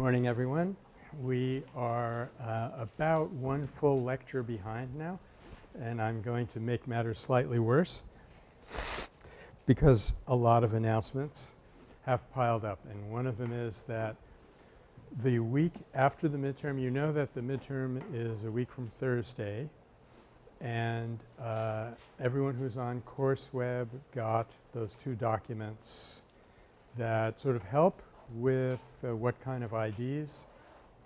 Morning everyone. We are uh, about one full lecture behind now and I'm going to make matters slightly worse because a lot of announcements have piled up and one of them is that the week after the midterm you know that the midterm is a week from Thursday and uh, everyone who's on CourseWeb got those two documents that sort of help with uh, what kind of IDs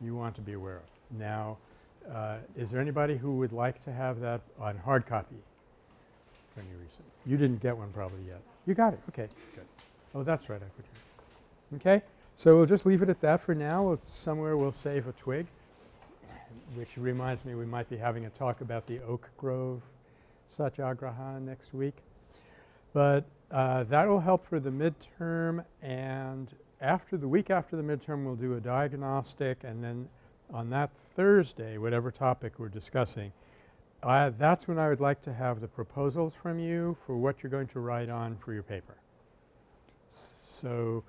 you want to be aware of. Now, uh, is there anybody who would like to have that on hard copy for any reason? You didn't get one probably yet. You got it. Okay, good. Oh, that's right. I put. Okay. So we'll just leave it at that for now. We'll somewhere we'll save a twig, which reminds me we might be having a talk about the Oak Grove Satyagraha next week. But uh, that will help for the midterm and after the week after the midterm we'll do a diagnostic and then on that Thursday whatever topic we're discussing that's when I would like to have the proposals from you for what you're going to write on for your paper. So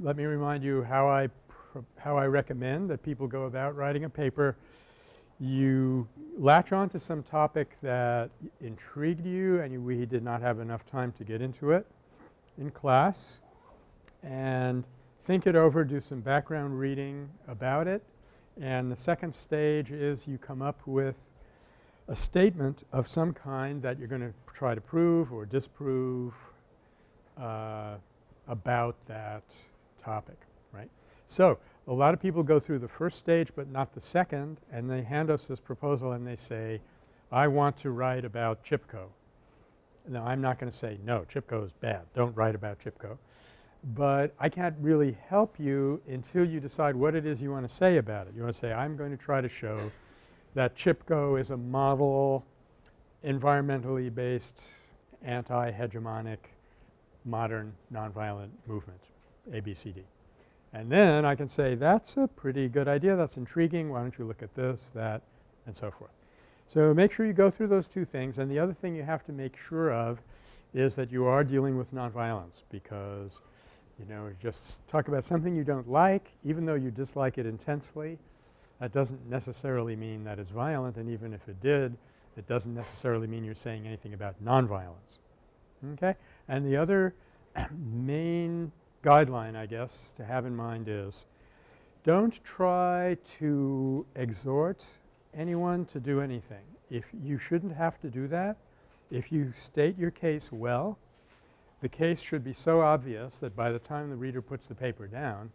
let me remind you how I how I recommend that people go about writing a paper. You latch on to some topic that intrigued you and you, we did not have enough time to get into it in class and think it over, do some background reading about it. And the second stage is you come up with a statement of some kind that you're going to try to prove or disprove uh, about that topic, right. So, a lot of people go through the first stage but not the second and they hand us this proposal and they say, I want to write about Chipko. Now, I'm not going to say, no, Chipko is bad. Don't write about Chipko but I can't really help you until you decide what it is you want to say about it. You want to say, I'm going to try to show that Chipko is a model environmentally based anti-hegemonic modern nonviolent movement, ABCD. And then I can say that's a pretty good idea, that's intriguing, why don't you look at this, that, and so forth. So make sure you go through those two things and the other thing you have to make sure of is that you are dealing with nonviolence because you know, just talk about something you don't like even though you dislike it intensely. That doesn't necessarily mean that it's violent and even if it did, it doesn't necessarily mean you're saying anything about nonviolence. Okay? And the other main guideline I guess to have in mind is don't try to exhort anyone to do anything. If you shouldn't have to do that, if you state your case well the case should be so obvious that by the time the reader puts the paper down,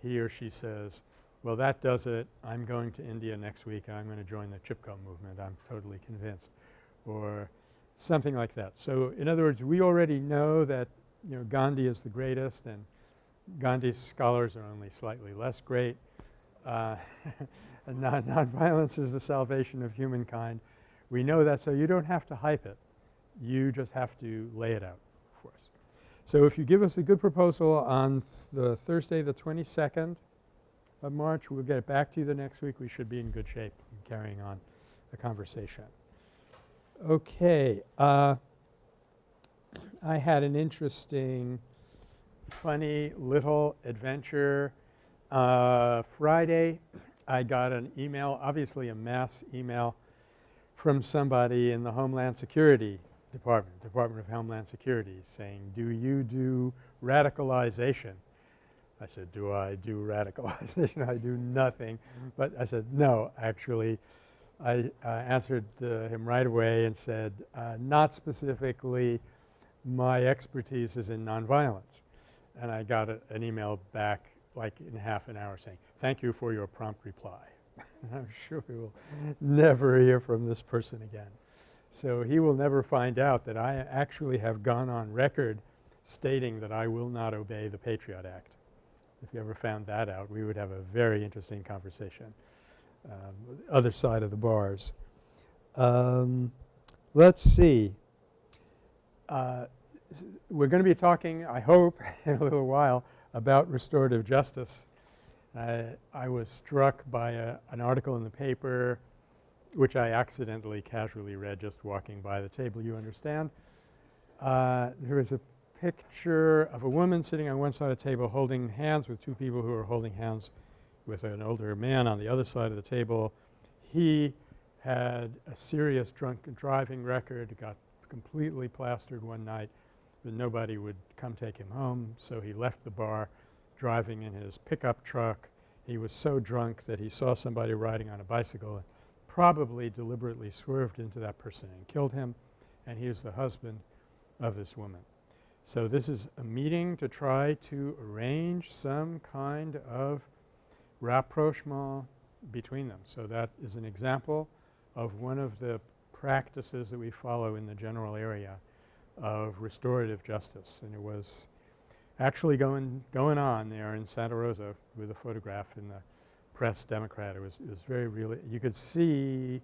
he or she says, well, that does it. I'm going to India next week I'm going to join the Chipko movement. I'm totally convinced or something like that. So, in other words, we already know that you know Gandhi is the greatest and Gandhi's scholars are only slightly less great. Uh, non nonviolence is the salvation of humankind. We know that so you don't have to hype it. You just have to lay it out us. So if you give us a good proposal on th the Thursday the 22nd of March, we'll get it back to you the next week. We should be in good shape in carrying on the conversation. Okay. Uh, I had an interesting funny little adventure. Uh, Friday I got an email, obviously a mass email from somebody in the Homeland Security Department, Department of Homeland Security saying, do you do radicalization? I said, do I do radicalization? I do nothing. But I said, no, actually. I uh, answered uh, him right away and said, uh, not specifically. My expertise is in nonviolence. And I got a, an email back like in half an hour saying, thank you for your prompt reply. I'm sure we will never hear from this person again. So he will never find out that I actually have gone on record stating that I will not obey the Patriot Act. If you ever found that out, we would have a very interesting conversation. Um, other side of the bars. Um, let's see. Uh, we're going to be talking, I hope, in a little while about restorative justice. I was struck by a, an article in the paper which I accidentally casually read just walking by the table, you understand. Uh, there is a picture of a woman sitting on one side of the table holding hands with two people who are holding hands with an older man on the other side of the table. He had a serious drunk driving record, got completely plastered one night, but nobody would come take him home. So he left the bar driving in his pickup truck. He was so drunk that he saw somebody riding on a bicycle probably deliberately swerved into that person and killed him, and he was the husband of this woman. So this is a meeting to try to arrange some kind of rapprochement between them. So that is an example of one of the practices that we follow in the general area of restorative justice. And it was actually going going on there in Santa Rosa with a photograph in the Press Democrat. It was, it was very really – you could see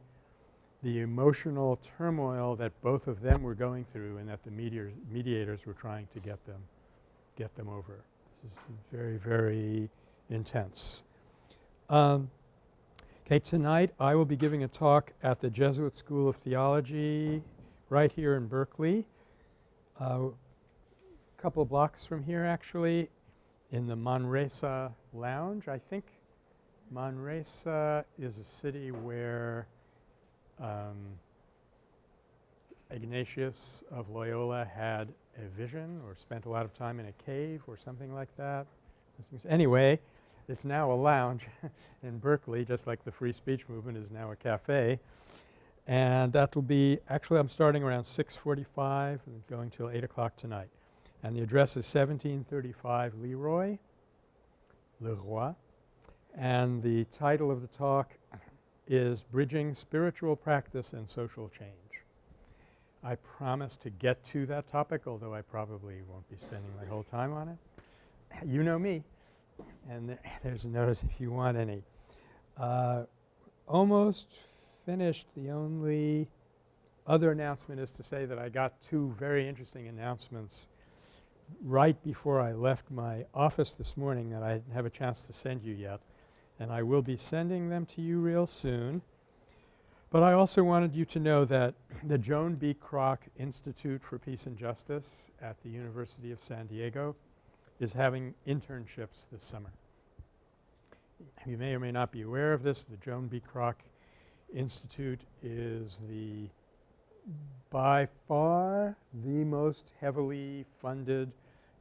the emotional turmoil that both of them were going through and that the mediators were trying to get them get them over. This is very, very intense. Um, okay, tonight I will be giving a talk at the Jesuit School of Theology right here in Berkeley. A uh, couple blocks from here actually in the Manresa Lounge. I think Manresa is a city where um, Ignatius of Loyola had a vision or spent a lot of time in a cave or something like that. Anyway, it's now a lounge in Berkeley just like the free speech movement is now a cafe. And that will be – actually I'm starting around 6.45 and going till 8 o'clock tonight. And the address is 1735 Leroy, Leroy. And the title of the talk is Bridging Spiritual Practice and Social Change. I promise to get to that topic, although I probably won't be spending my whole time on it. You know me, and th there's a notice if you want any. Uh, almost finished. The only other announcement is to say that I got two very interesting announcements right before I left my office this morning that I didn't have a chance to send you yet and I will be sending them to you real soon. But I also wanted you to know that the Joan B. Kroc Institute for Peace and Justice at the University of San Diego is having internships this summer. You may or may not be aware of this. The Joan B. Kroc Institute is the by far the most heavily funded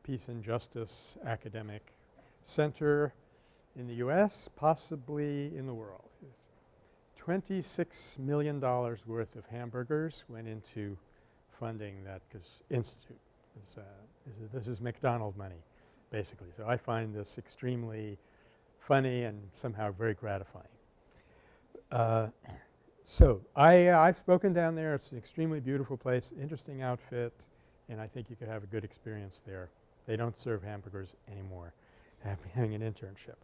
peace and justice academic center in the U.S., possibly in the world. $26 million worth of hamburgers went into funding that institute. Uh, is this is McDonald money basically. So I find this extremely funny and somehow very gratifying. Uh, so I, uh, I've spoken down there. It's an extremely beautiful place, interesting outfit, and I think you could have a good experience there. They don't serve hamburgers anymore. having an internship.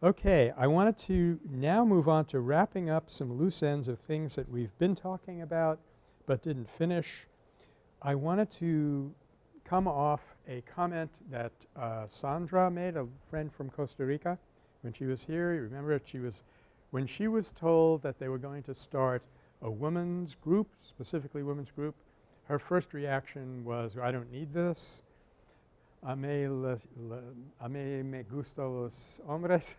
Okay, I wanted to now move on to wrapping up some loose ends of things that we've been talking about but didn't finish. I wanted to come off a comment that uh, Sandra made, a friend from Costa Rica when she was here. You remember she was – when she was told that they were going to start a women's group, specifically women's group, her first reaction was, I don't need this. A mí, le, a mí me gustan los hombres.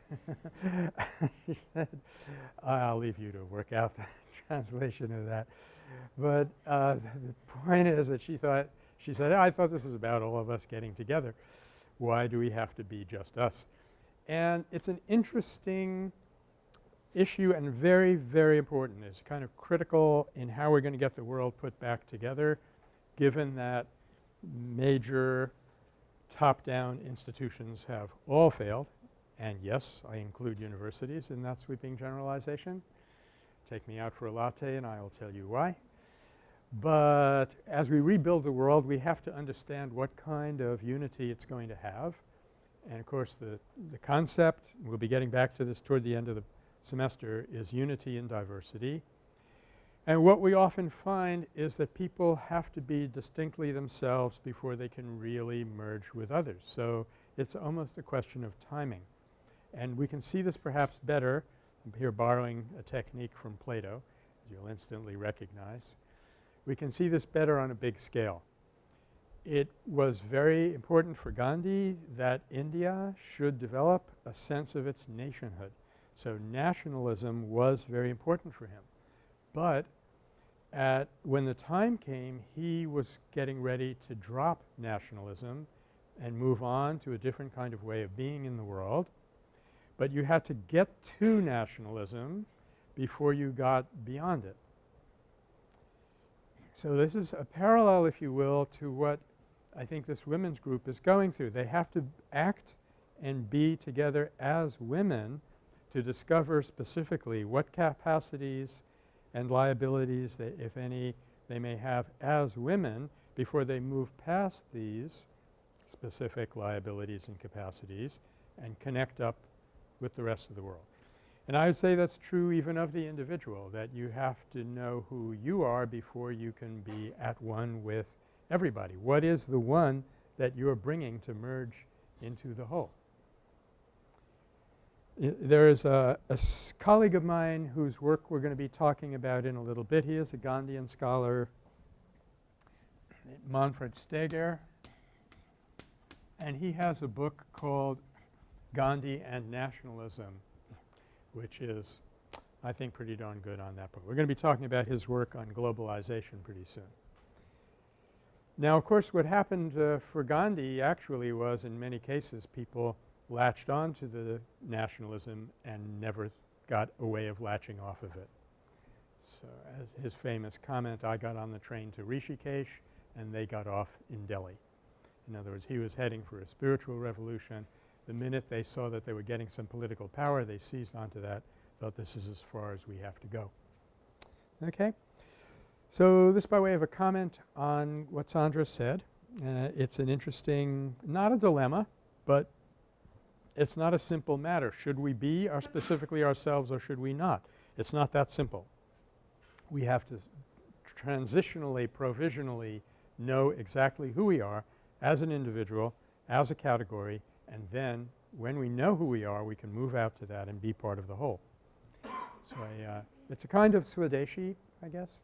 she said, I'll leave you to work out the translation of that. But uh, the point is that she thought, she said, I thought this was about all of us getting together. Why do we have to be just us? And it's an interesting issue and very, very important. It's kind of critical in how we're going to get the world put back together given that major top-down institutions have all failed and yes, I include universities in that sweeping generalization. Take me out for a latte and I will tell you why. But as we rebuild the world, we have to understand what kind of unity it's going to have. And of course, the, the concept, we'll be getting back to this toward the end of the semester, is unity in diversity. And what we often find is that people have to be distinctly themselves before they can really merge with others. So it's almost a question of timing. And we can see this perhaps better – I'm here borrowing a technique from Plato as you'll instantly recognize. We can see this better on a big scale. it was very important for Gandhi that India should develop a sense of its nationhood. So, nationalism was very important for him. But at when the time came he was getting ready to drop nationalism and move on to a different kind of way of being in the world. But you had to get to nationalism before you got beyond it. So, this is a parallel if you will to what I think this women's group is going through. They have to act and be together as women to discover specifically what capacities and liabilities they, if any, they may have as women before they move past these specific liabilities and capacities and connect up with the rest of the world. And I would say that's true even of the individual that you have to know who you are before you can be at one with everybody. What is the one that you're bringing to merge into the whole? There is a, a colleague of mine whose work we're going to be talking about in a little bit. He is a Gandhian scholar, Manfred Steger, and he has a book called Gandhi and Nationalism, which is I think pretty darn good on that book. We're going to be talking about his work on globalization pretty soon. Now of course what happened uh, for Gandhi actually was in many cases people latched on to the nationalism and never got a way of latching off of it. So as his famous comment, I got on the train to Rishikesh and they got off in Delhi. In other words, he was heading for a spiritual revolution. The minute they saw that they were getting some political power, they seized onto that, thought this is as far as we have to go. Okay. So this by way of a comment on what Sandra said. Uh, it's an interesting, not a dilemma, but it's not a simple matter. Should we be our specifically ourselves or should we not? It's not that simple. We have to transitionally, provisionally know exactly who we are as an individual, as a category, and then when we know who we are, we can move out to that and be part of the whole. So I, uh, it's a kind of Swadeshi, I guess,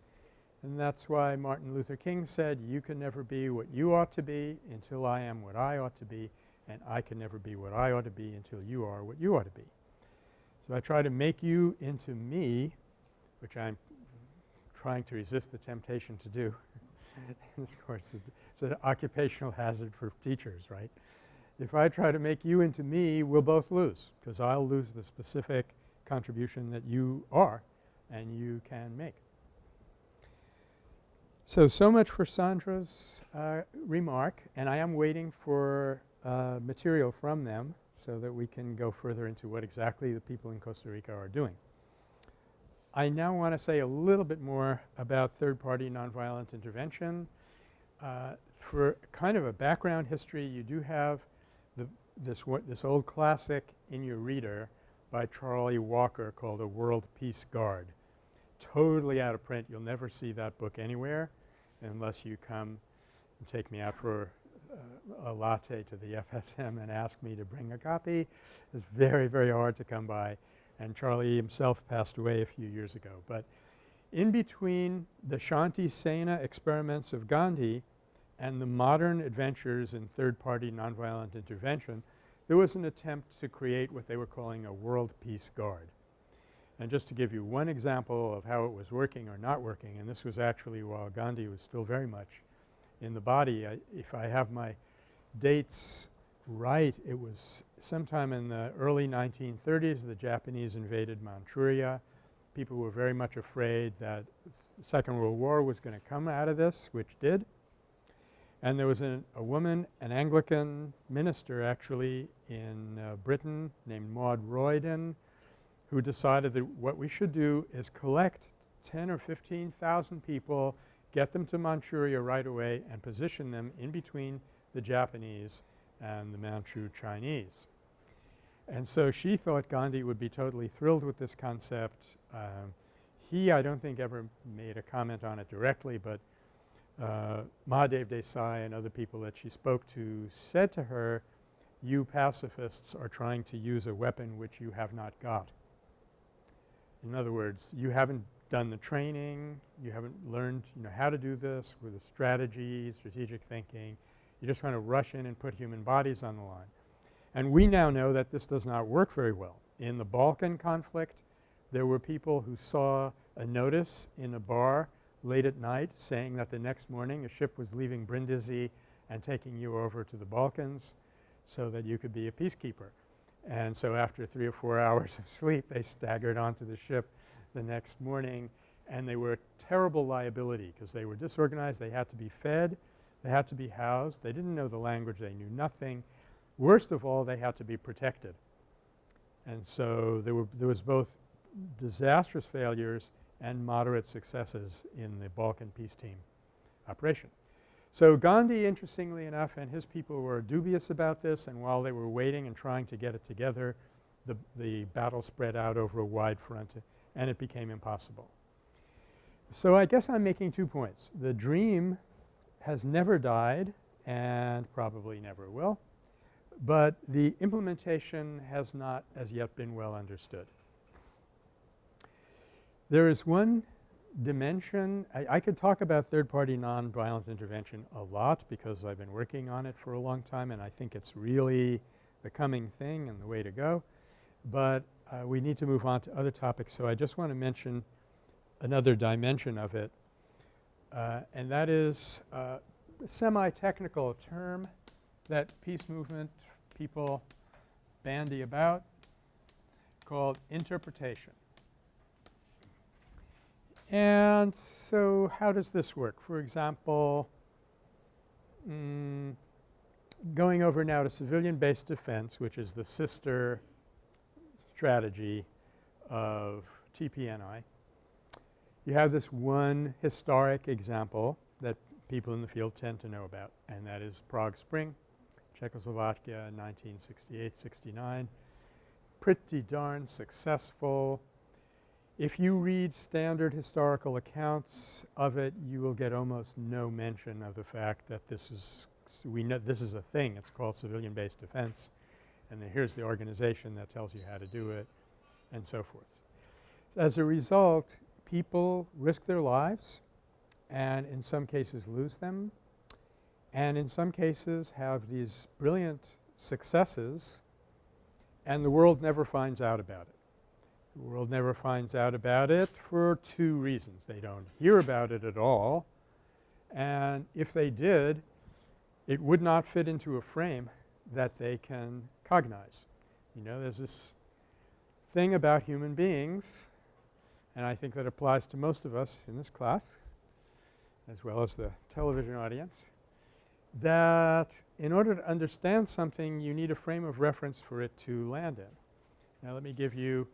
and that's why Martin Luther King said, you can never be what you ought to be until I am what I ought to be and I can never be what I ought to be until you are what you ought to be. So I try to make you into me, which I'm trying to resist the temptation to do. of course, it's an occupational hazard for teachers, right? If I try to make you into me, we'll both lose because I'll lose the specific contribution that you are and you can make. So, so much for Sandra's uh, remark and I am waiting for uh, material from them so that we can go further into what exactly the people in Costa Rica are doing. I now want to say a little bit more about third-party nonviolent intervention. Uh, for kind of a background history, you do have the, this, this old classic in your reader by Charlie Walker called A World Peace Guard. Totally out of print. You'll never see that book anywhere unless you come and take me out for a latte to the FSM and ask me to bring a copy. It's very, very hard to come by and Charlie himself passed away a few years ago. But in between the Shanti Sena experiments of Gandhi and the modern adventures in third-party nonviolent intervention, there was an attempt to create what they were calling a World Peace Guard. And just to give you one example of how it was working or not working, and this was actually while Gandhi was still very much in the body. I, if I have my dates right, it was sometime in the early 1930s the Japanese invaded Manchuria. People were very much afraid that the Second World War was going to come out of this, which did. And there was an, a woman, an Anglican minister actually in uh, Britain named Maud Royden who decided that what we should do is collect 10 or 15,000 people get them to Manchuria right away and position them in between the Japanese and the Manchu Chinese. And so she thought Gandhi would be totally thrilled with this concept. Um, he I don't think ever made a comment on it directly, but uh, Mahadev Desai and other people that she spoke to said to her, you pacifists are trying to use a weapon which you have not got. In other words, you haven't done the training, you haven't learned you know how to do this with the strategy, strategic thinking, You just want to rush in and put human bodies on the line. And we now know that this does not work very well. In the Balkan conflict, there were people who saw a notice in a bar late at night saying that the next morning a ship was leaving Brindisi and taking you over to the Balkans so that you could be a peacekeeper. And so after 3 or 4 hours of sleep they staggered onto the ship the next morning and they were a terrible liability because they were disorganized, they had to be fed, they had to be housed, they didn't know the language, they knew nothing. Worst of all, they had to be protected. And so there were there was both disastrous failures and moderate successes in the Balkan peace team operation. So Gandhi interestingly enough and his people were dubious about this and while they were waiting and trying to get it together the, the battle spread out over a wide front and it became impossible. So I guess I'm making two points. The dream has never died and probably never will, but the implementation has not as yet been well understood. There is one dimension I, I could talk about third-party nonviolent intervention a lot because I've been working on it for a long time and I think it's really the coming thing and the way to go. But uh, we need to move on to other topics. So I just want to mention another dimension of it uh, and that is uh, a semi-technical term that peace movement people bandy about called interpretation. And so how does this work? For example, mm, going over now to civilian-based defense which is the sister strategy of TPNI. You have this one historic example that people in the field tend to know about and that is Prague Spring, Czechoslovakia 1968-69. Pretty darn successful if you read standard historical accounts of it, you will get almost no mention of the fact that this is we know this is a thing. It's called civilian-based defense and here's the organization that tells you how to do it and so forth. As a result, people risk their lives and in some cases lose them and in some cases have these brilliant successes and the world never finds out about it. The world never finds out about it for two reasons. They don't hear about it at all and if they did it would not fit into a frame that they can cognize. You know there's this thing about human beings and I think that applies to most of us in this class as well as the television audience that in order to understand something you need a frame of reference for it to land in. Now let me give you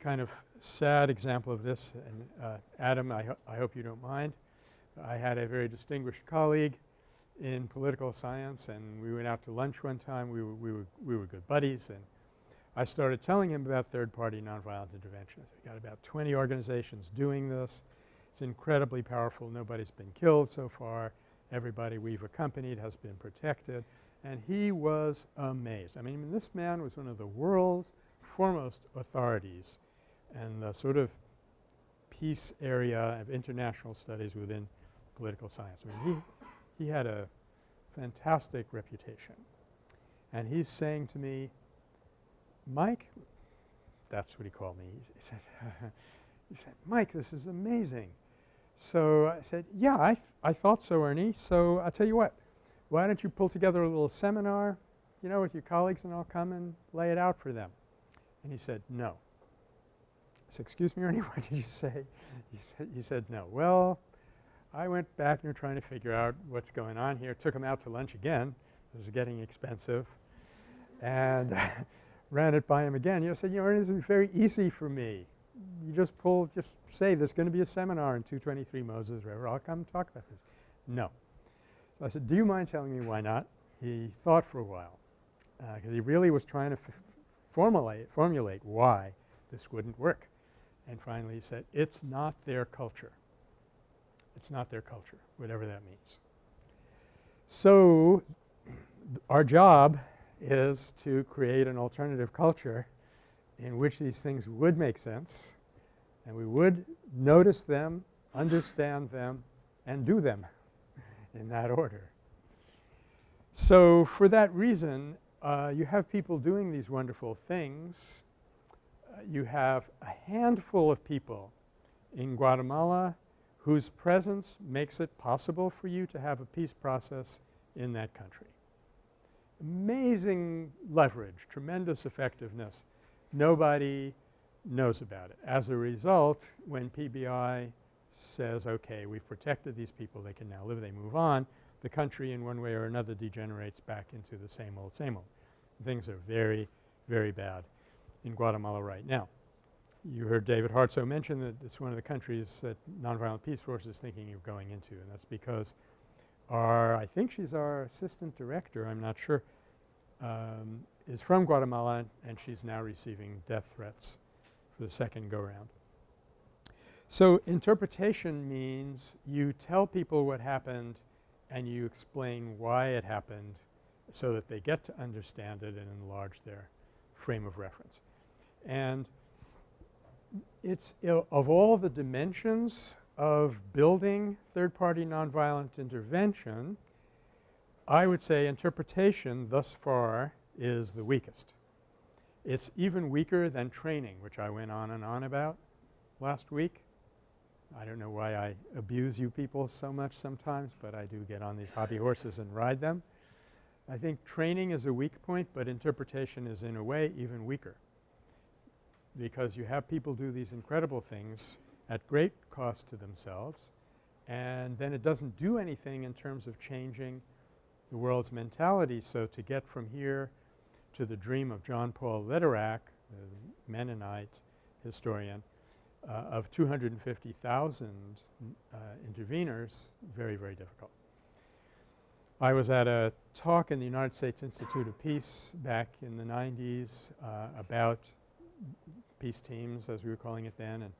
kind of sad example of this and uh, Adam I, ho I hope you don't mind. I had a very distinguished colleague in political science and we went out to lunch one time. We were, we were, we were good buddies and I started telling him about third-party nonviolent interventions. We got about 20 organizations doing this. It's incredibly powerful. Nobody's been killed so far. Everybody we've accompanied has been protected. And he was amazed. I mean, this man was one of the world's foremost authorities and the sort of peace area of international studies within political science. I mean, he, he had a fantastic reputation. And he's saying to me, Mike, that's what he called me. He, said, he said, Mike, this is amazing. So I said, yeah, I, I thought so, Ernie. So I'll tell you what, why don't you pull together a little seminar, you know, with your colleagues and I'll come and lay it out for them. And he said, no. I said, excuse me, Ernie, what did you say? He said, he said no. Well, I went back and were trying to figure out what's going on here. Took him out to lunch again. This is getting expensive. And ran it by him again. You said, you know, is very easy for me. You just pull, just say there's going to be a seminar in 223 Moses River. I'll come talk about this. No. So I said, do you mind telling me why not? He thought for a while because uh, he really was trying to formulate, formulate why this wouldn't work. And finally he said, it's not their culture. It's not their culture, whatever that means. So our job is to create an alternative culture in which these things would make sense and we would notice them, understand them and do them in that order. So for that reason, uh, you have people doing these wonderful things. Uh, you have a handful of people in Guatemala whose presence makes it possible for you to have a peace process in that country. Amazing leverage, tremendous effectiveness. Nobody knows about it. As a result, when PBI says, okay, we've protected these people, they can now live, they move on, the country in one way or another degenerates back into the same old, same old. Things are very, very bad in Guatemala right now. You heard David Hartsough mention that it's one of the countries that Nonviolent Peace Force is thinking of going into and that's because our I think she's our assistant director, I'm not sure, um, is from Guatemala and she's now receiving death threats for the second go-round. So interpretation means you tell people what happened and you explain why it happened so that they get to understand it and enlarge their frame of reference. And it's of all the dimensions of building third-party nonviolent intervention, I would say interpretation thus far is the weakest. It's even weaker than training, which I went on and on about last week. I don't know why I abuse you people so much sometimes, but I do get on these hobby horses and ride them. I think training is a weak point, but interpretation is in a way even weaker because you have people do these incredible things at great cost to themselves and then it doesn't do anything in terms of changing the world's mentality. So to get from here to the dream of John Paul Lederach, the Mennonite historian, uh, of 250,000 uh, interveners, very, very difficult. I was at a talk in the United States Institute of Peace back in the 90s uh, about peace teams as we were calling it then and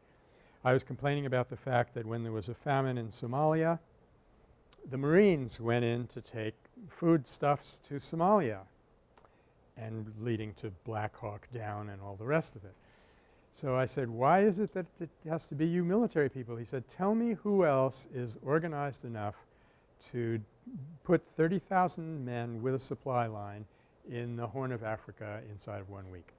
I was complaining about the fact that when there was a famine in Somalia, the Marines went in to take foodstuffs to Somalia and leading to Black Hawk Down and all the rest of it. So I said, why is it that it has to be you military people? He said, tell me who else is organized enough to put 30,000 men with a supply line in the Horn of Africa inside of one week.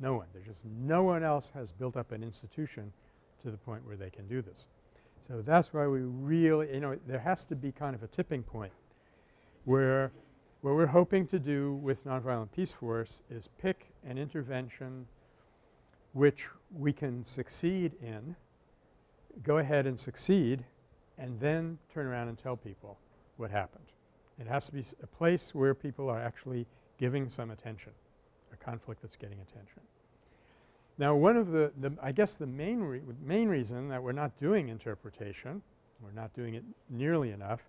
No one. There's just no one else has built up an institution to the point where they can do this. So that's why we really – you know, there has to be kind of a tipping point where what we're hoping to do with Nonviolent Peace Force is pick an intervention which we can succeed in, go ahead and succeed, and then turn around and tell people what happened. It has to be a place where people are actually giving some attention, conflict that's getting attention. Now one of the, the I guess the main, re main reason that we're not doing interpretation, we're not doing it nearly enough,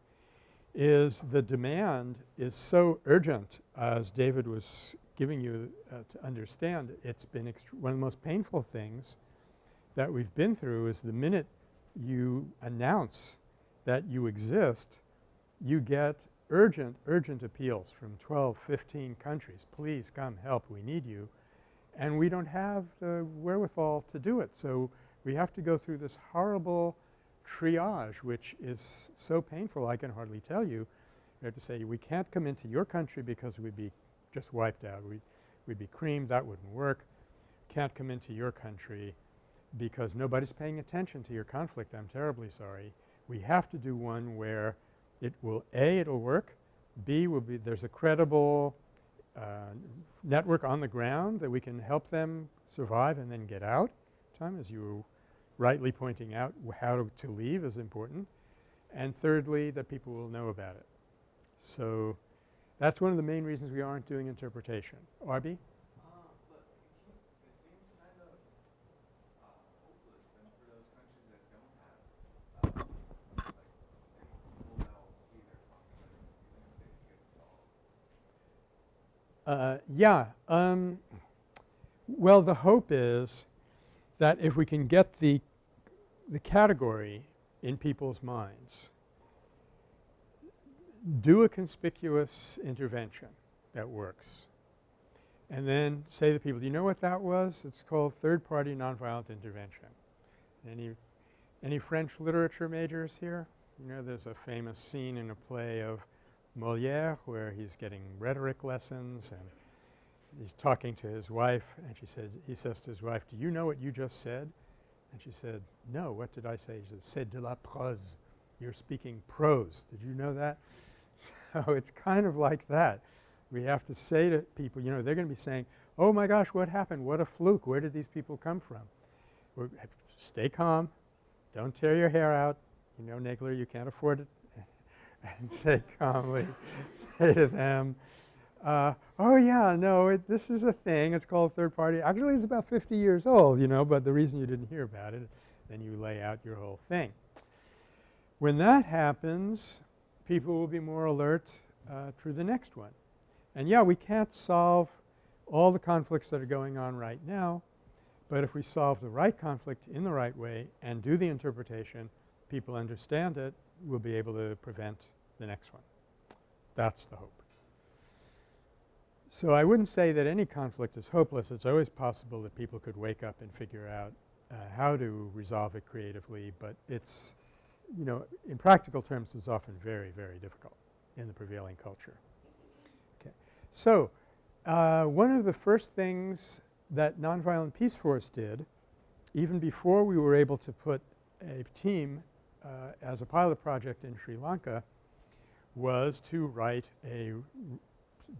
is the demand is so urgent as David was giving you uh, to understand. It's been one of the most painful things that we've been through is the minute you announce that you exist, you get urgent, urgent appeals from 12, 15 countries. Please come help, we need you. And we don't have the wherewithal to do it. So we have to go through this horrible triage which is so painful I can hardly tell you. We have to say we can't come into your country because we'd be just wiped out. We'd, we'd be creamed. That wouldn't work. Can't come into your country because nobody's paying attention to your conflict. I'm terribly sorry. We have to do one where it will A, it'll work, B, will be there's a credible uh, network on the ground that we can help them survive and then get out time as you were rightly pointing out how to, to leave is important. And thirdly, that people will know about it. So that's one of the main reasons we aren't doing interpretation. Arby? Uh, yeah. Um, well, the hope is that if we can get the, the category in people's minds, do a conspicuous intervention that works and then say to people, do you know what that was? It's called third-party nonviolent intervention. Any, any French literature majors here? You know there's a famous scene in a play of Moliere where he's getting rhetoric lessons and he's talking to his wife and she said he says to his wife, do you know what you just said? And she said, no, what did I say? He said, c'est de la prose. You're speaking prose. Did you know that? So it's kind of like that. We have to say to people, you know, they're going to be saying, oh my gosh, what happened? What a fluke. Where did these people come from? We're, stay calm. Don't tear your hair out. You know, Nagler, you can't afford it. and say calmly, say to them, uh, oh yeah, no, it, this is a thing. It's called third party. Actually, it's about 50 years old, you know, but the reason you didn't hear about it, then you lay out your whole thing. When that happens, people will be more alert uh, to the next one. And yeah, we can't solve all the conflicts that are going on right now, but if we solve the right conflict in the right way and do the interpretation, people understand it, we'll be able to prevent the next one. That's the hope. So I wouldn't say that any conflict is hopeless. It's always possible that people could wake up and figure out uh, how to resolve it creatively, but it's, you know, in practical terms it's often very, very difficult in the prevailing culture. Okay. So uh, one of the first things that Nonviolent Peace Force did, even before we were able to put a team uh, as a pilot project in Sri Lanka, was to write a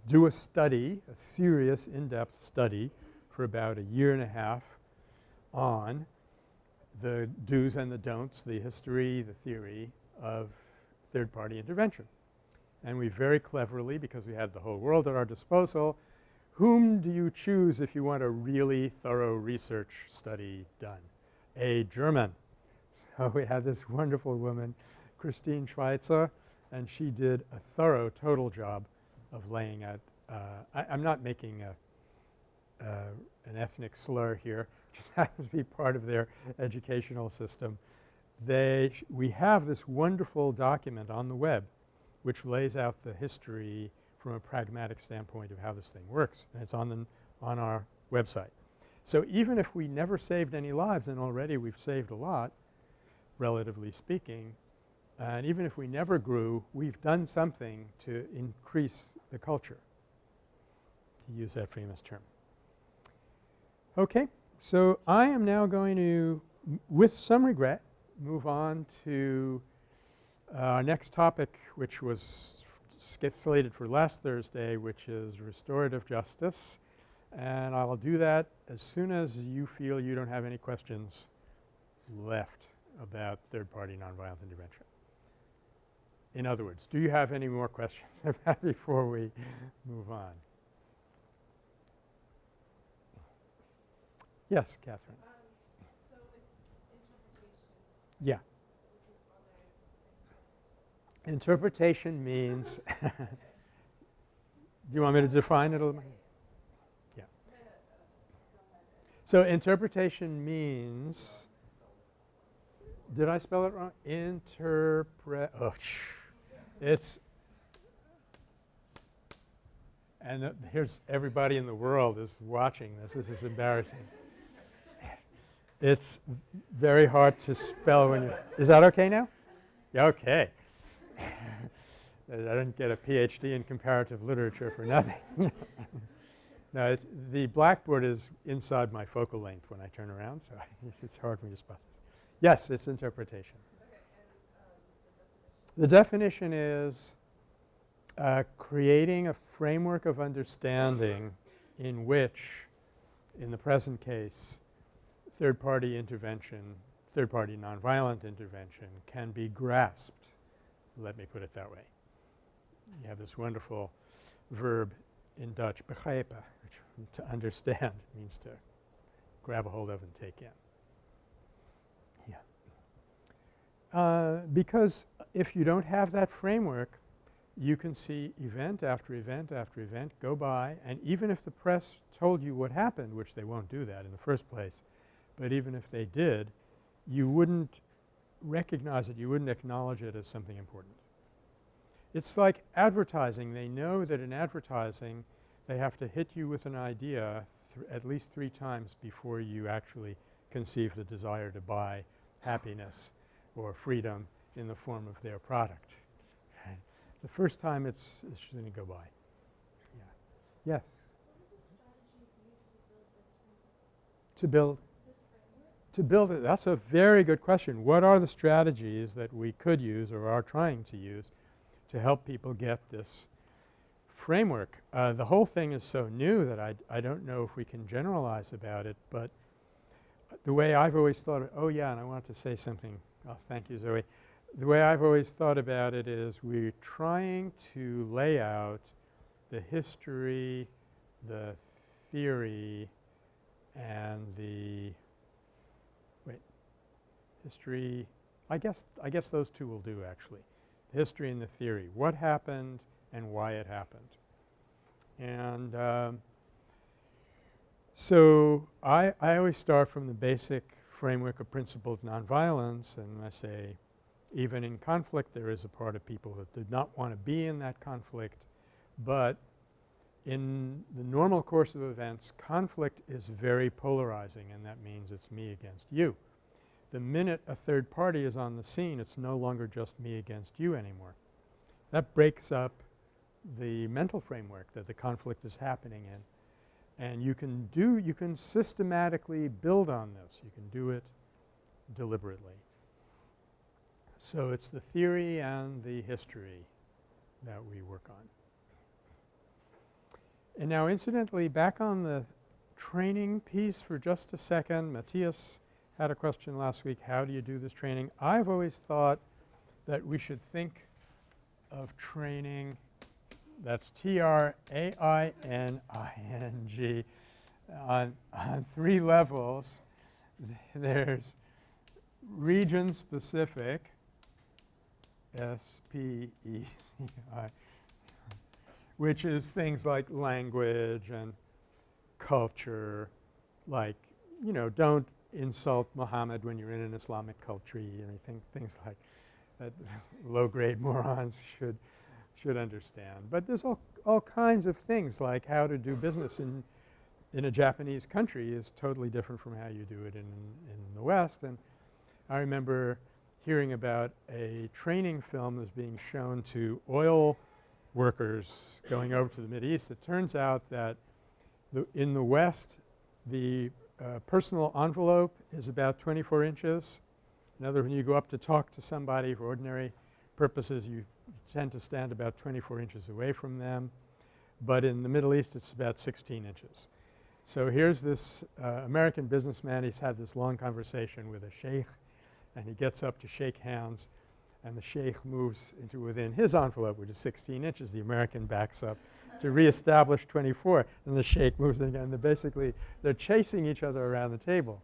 do a study, a serious in-depth study for about a year and a half on the do's and the don'ts, the history, the theory of third-party intervention. And we very cleverly, because we had the whole world at our disposal, whom do you choose if you want a really thorough research study done? A German. So we had this wonderful woman, Christine Schweitzer, and she did a thorough total job of laying out uh, I, am not making a, uh, an ethnic slur here, just happens to be part of their educational system. They we have this wonderful document on the web which lays out the history from a pragmatic standpoint of how this thing works and it's on the on our website. So even if we never saved any lives and already we've saved a lot relatively speaking and even if we never grew we've done something to increase the culture to use that famous term. Okay. So, I am now going to with some regret move on to uh, our next topic which was slated for last Thursday which is restorative justice and I will do that as soon as you feel you don't have any questions left about third party nonviolent intervention. In other words, do you have any more questions about before we move on? Yes, Catherine. Um, so yeah. Interpretation means do you want me to define it a little? Yeah. So interpretation means did I spell it wrong? Interpret oh, it's and uh, here's everybody in the world is watching this. This is embarrassing. It's very hard to spell when you – is that okay now? Yeah, okay. I didn't get a PhD in comparative literature for nothing. no, the blackboard is inside my focal length when I turn around, so it's hard for me to spell. Yes, it's interpretation. The definition is uh, creating a framework of understanding in which, in the present case, third-party intervention, third-party nonviolent intervention can be grasped. Let me put it that way. You have this wonderful verb in Dutch, begrijpen, which to understand means to grab a hold of and take in. Yeah. Uh, because if you don't have that framework, you can see event after event after event go by and even if the press told you what happened, which they won't do that in the first place, but even if they did, you wouldn't recognize it, you wouldn't acknowledge it as something important. It's like advertising. They know that in advertising they have to hit you with an idea at least three times before you actually conceive the desire to buy happiness or freedom in the form of their product. The first time it's, it's just going to go by. Yeah. Yes? To build? To build it. That's a very good question. What are the strategies that we could use or are trying to use to help people get this framework? Uh, the whole thing is so new that I, I don't know if we can generalize about it, but the way I've always thought of – oh yeah, and I wanted to say something. Oh, thank you, Zoe. The way I've always thought about it is we're trying to lay out the history, the theory, and the wait, history I guess I guess those two will do actually. The history and the theory. What happened and why it happened. And um, so I, I always start from the basic framework of principled nonviolence and I say even in conflict there is a part of people that did not want to be in that conflict, but in the normal course of events conflict is very polarizing and that means it's me against you. The minute a third party is on the scene it's no longer just me against you anymore. That breaks up the mental framework that the conflict is happening in and you can do – you can systematically build on this. You can do it deliberately. So it's the theory and the history that we work on. And now incidentally back on the training piece for just a second, Matthias had a question last week, how do you do this training? I've always thought that we should think of training that's T-R-A-I-N-I-N-G on, on three levels. There's region specific S-P-E-C-I which is things like language and culture like you know don't insult Muhammad when you're in an Islamic country anything things like that low grade morons should should understand. But there's all, all kinds of things like how to do business in, in a Japanese country is totally different from how you do it in, in the West. And I remember hearing about a training film that's being shown to oil workers going over to the Mideast. It turns out that the in the West the uh, personal envelope is about 24 inches. In other words, when you go up to talk to somebody for ordinary purposes you tend to stand about 24 inches away from them. But in the Middle East it's about 16 inches. So here's this uh, American businessman. He's had this long conversation with a sheikh and he gets up to shake hands and the sheikh moves into within his envelope which is 16 inches. The American backs up to reestablish 24 and the sheikh moves again. They're basically they're chasing each other around the table.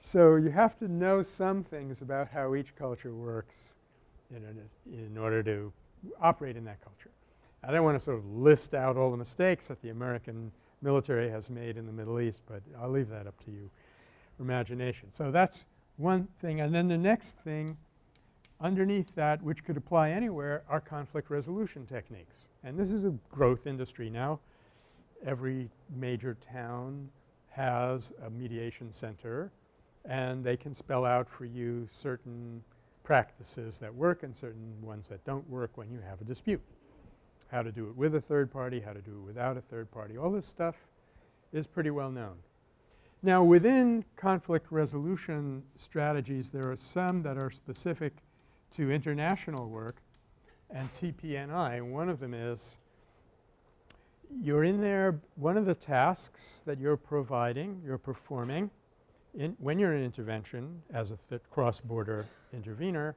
So you have to know some things about how each culture works in, in order to operate in that culture. I don't want to sort of list out all the mistakes that the American military has made in the Middle East, but I'll leave that up to you imagination. So that's one thing. And then the next thing underneath that which could apply anywhere are conflict resolution techniques. And this is a growth industry now. Every major town has a mediation center and they can spell out for you certain practices that work and certain ones that don't work when you have a dispute. How to do it with a third party, how to do it without a third party. All this stuff is pretty well known. Now within conflict resolution strategies there are some that are specific to international work and TPNI. One of them is you're in there one of the tasks that you're providing, you're performing in when you're in intervention as a cross-border intervener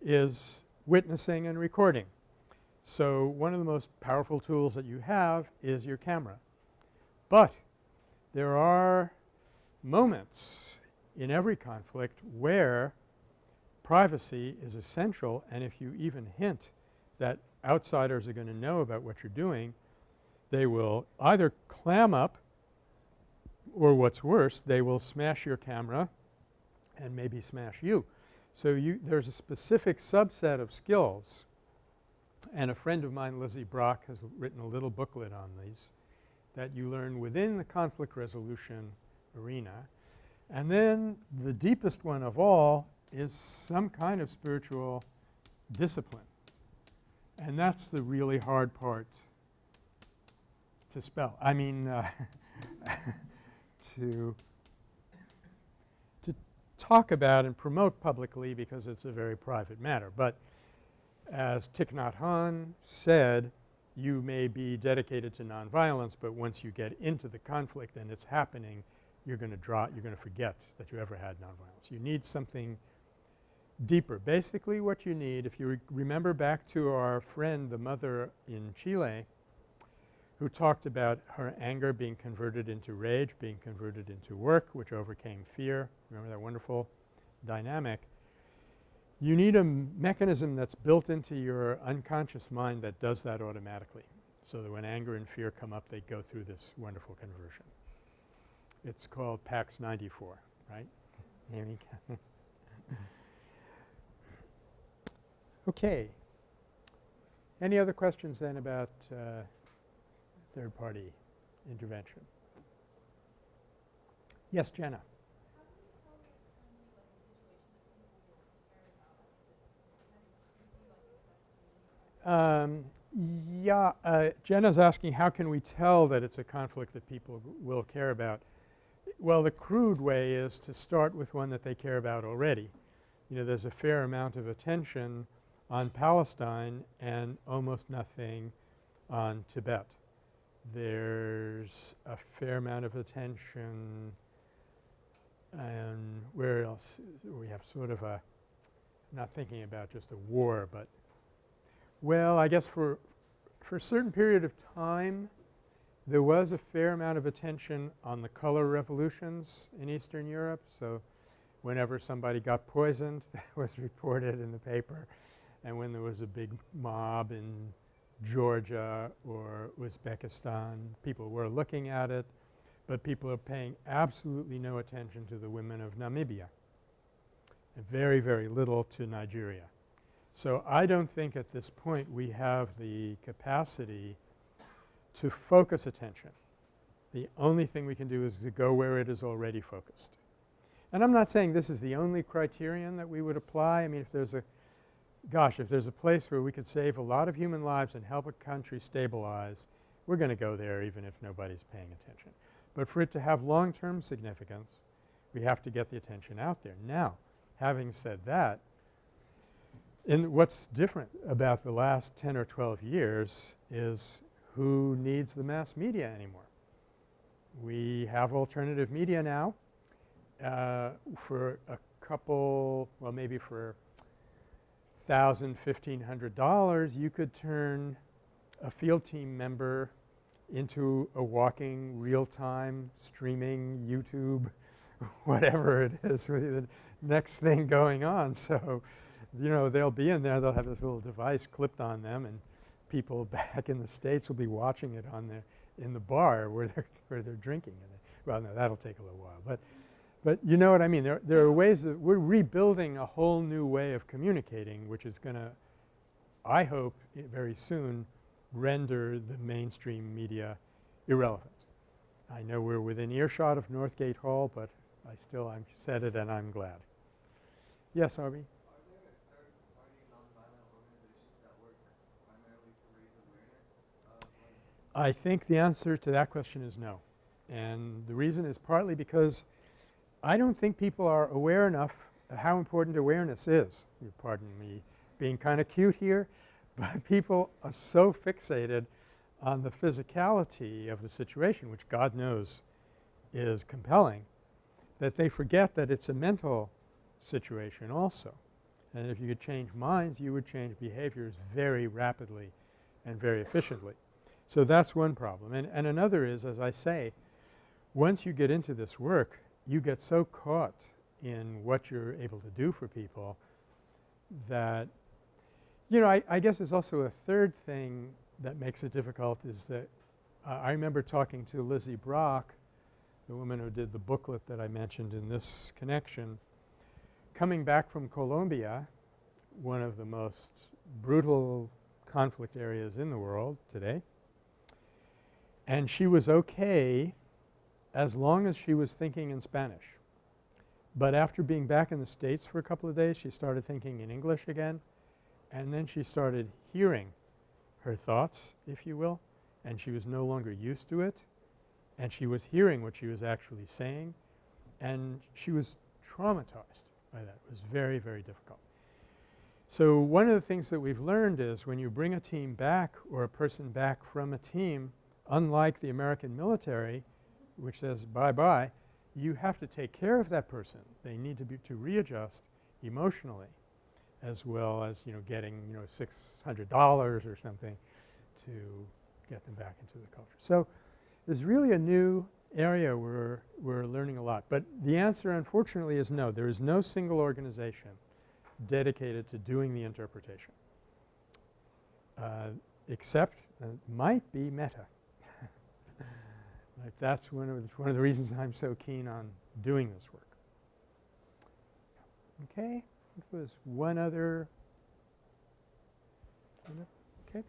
is witnessing and recording. So one of the most powerful tools that you have is your camera. But there are moments in every conflict where privacy is essential and if you even hint that outsiders are going to know about what you're doing, they will either clam up or what's worse, they will smash your camera and maybe smash you. So you there's a specific subset of skills and a friend of mine, Lizzie Brock, has written a little booklet on these that you learn within the conflict resolution arena. And then the deepest one of all is some kind of spiritual discipline. And that's the really hard part to spell. I mean uh, to to talk about and promote publicly because it's a very private matter. But as Thich Nhat Hanh said, you may be dedicated to nonviolence, but once you get into the conflict and it's happening, you're going to draw – you're going to forget that you ever had nonviolence. You need something deeper. Basically what you need, if you re remember back to our friend, the mother in Chile, who talked about her anger being converted into rage, being converted into work, which overcame fear. Remember that wonderful dynamic? You need a mechanism that's built into your unconscious mind that does that automatically so that when anger and fear come up they go through this wonderful conversion. It's called PACS 94, right? okay. Any other questions then about uh, third party intervention? Yes, Jenna. Um, yeah, uh, Jenna's asking how can we tell that it's a conflict that people will care about. Well, the crude way is to start with one that they care about already. You know, there's a fair amount of attention on Palestine and almost nothing on Tibet. There's a fair amount of attention and where else we have sort of a not thinking about just a war, but well, I guess for for a certain period of time there was a fair amount of attention on the color revolutions in Eastern Europe. So, whenever somebody got poisoned that was reported in the paper and when there was a big mob in Georgia or Uzbekistan, people were looking at it, but people are paying absolutely no attention to the women of Namibia and very, very little to Nigeria. So, I don't think at this point we have the capacity to focus attention. The only thing we can do is to go where it is already focused. And I'm not saying this is the only criterion that we would apply. I mean, if there's a gosh, if there's a place where we could save a lot of human lives and help a country stabilize, we're going to go there even if nobody's paying attention. But for it to have long-term significance, we have to get the attention out there. Now, having said that, in what's different about the last 10 or 12 years is who needs the mass media anymore. We have alternative media now uh, for a couple – well, maybe for thousand, fifteen hundred dollars, you could turn a field team member into a walking real-time streaming YouTube whatever it is the next thing going on. So, you know, they'll be in there, they'll have this little device clipped on them and people back in the States will be watching it on their in the bar where they're where they're drinking. well, no, that'll take a little while. But but you know what I mean. There, there are ways that we're rebuilding a whole new way of communicating which is going to, I hope very soon, render the mainstream media irrelevant. I know we're within earshot of Northgate Hall, but I still I've said it and I'm glad. Yes, Arby? I think the answer to that question is no. And the reason is partly because I don't think people are aware enough how important awareness is. You pardon me being kind of cute here, but people are so fixated on the physicality of the situation, which God knows is compelling, that they forget that it's a mental situation also. And if you could change minds, you would change behaviors very rapidly and very efficiently. So that's one problem. And, and another is, as I say, once you get into this work, you get so caught in what you're able to do for people that you know, I, I guess there's also a third thing that makes it difficult is that uh, I remember talking to Lizzie Brock, the woman who did the booklet that I mentioned in this connection, coming back from Colombia, one of the most brutal conflict areas in the world today, and she was okay as long as she was thinking in Spanish. But after being back in the States for a couple of days, she started thinking in English again, and then she started hearing her thoughts, if you will, and she was no longer used to it and she was hearing what she was actually saying and she was traumatized by that. It was very, very difficult. So, one of the things that we've learned is when you bring a team back or a person back from a team, unlike the American military which says bye-bye, you have to take care of that person. They need to be to readjust emotionally as well as, you know, getting, you know, $600 or something to get them back into the culture. So, there's really a new area where we're learning a lot. But the answer unfortunately is no. There is no single organization dedicated to doing the interpretation uh, except uh, might be Metta. That's one of, one of the reasons I'm so keen on doing this work. Okay. There was one other okay.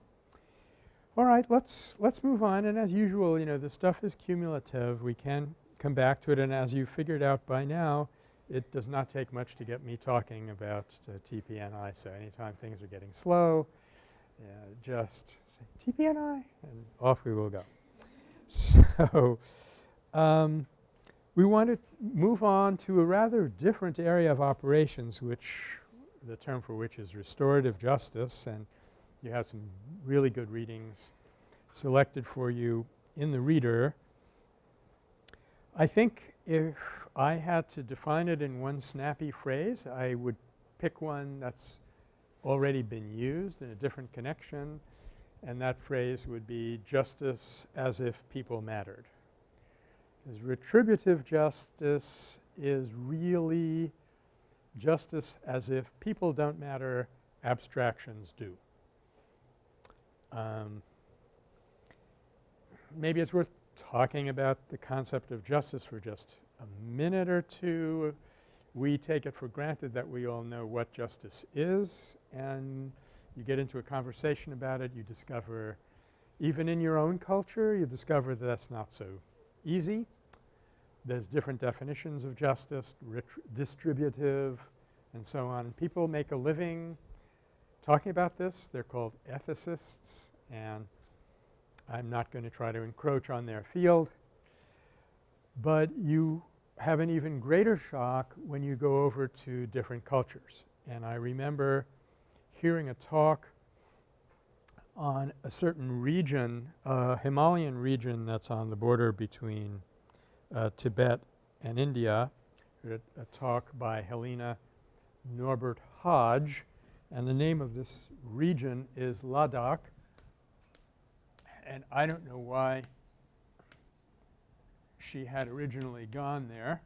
All right, let's let's move on and as usual, you know, the stuff is cumulative. We can come back to it and as you figured out by now, it does not take much to get me talking about uh, TPNI. So, anytime things are getting slow, uh, just say TPNI and off we will go. So, um, we want to move on to a rather different area of operations which the term for which is restorative justice and you have some really good readings selected for you in the reader. I think if I had to define it in one snappy phrase, I would pick one that's already been used in a different connection and that phrase would be justice as if people mattered. Because retributive justice is really justice as if people don't matter, abstractions do. Um, maybe it's worth talking about the concept of justice for just a minute or two. We take it for granted that we all know what justice is and you get into a conversation about it, you discover even in your own culture you discover that that's not so easy. There's different definitions of justice, distributive and so on. People make a living talking about this. They're called ethicists and I'm not going to try to encroach on their field. But you have an even greater shock when you go over to different cultures. And I remember hearing a talk on a certain region, a Himalayan region that's on the border between uh, Tibet and India, a, a talk by Helena Norbert Hodge and the name of this region is Ladakh and I don't know why she had originally gone there.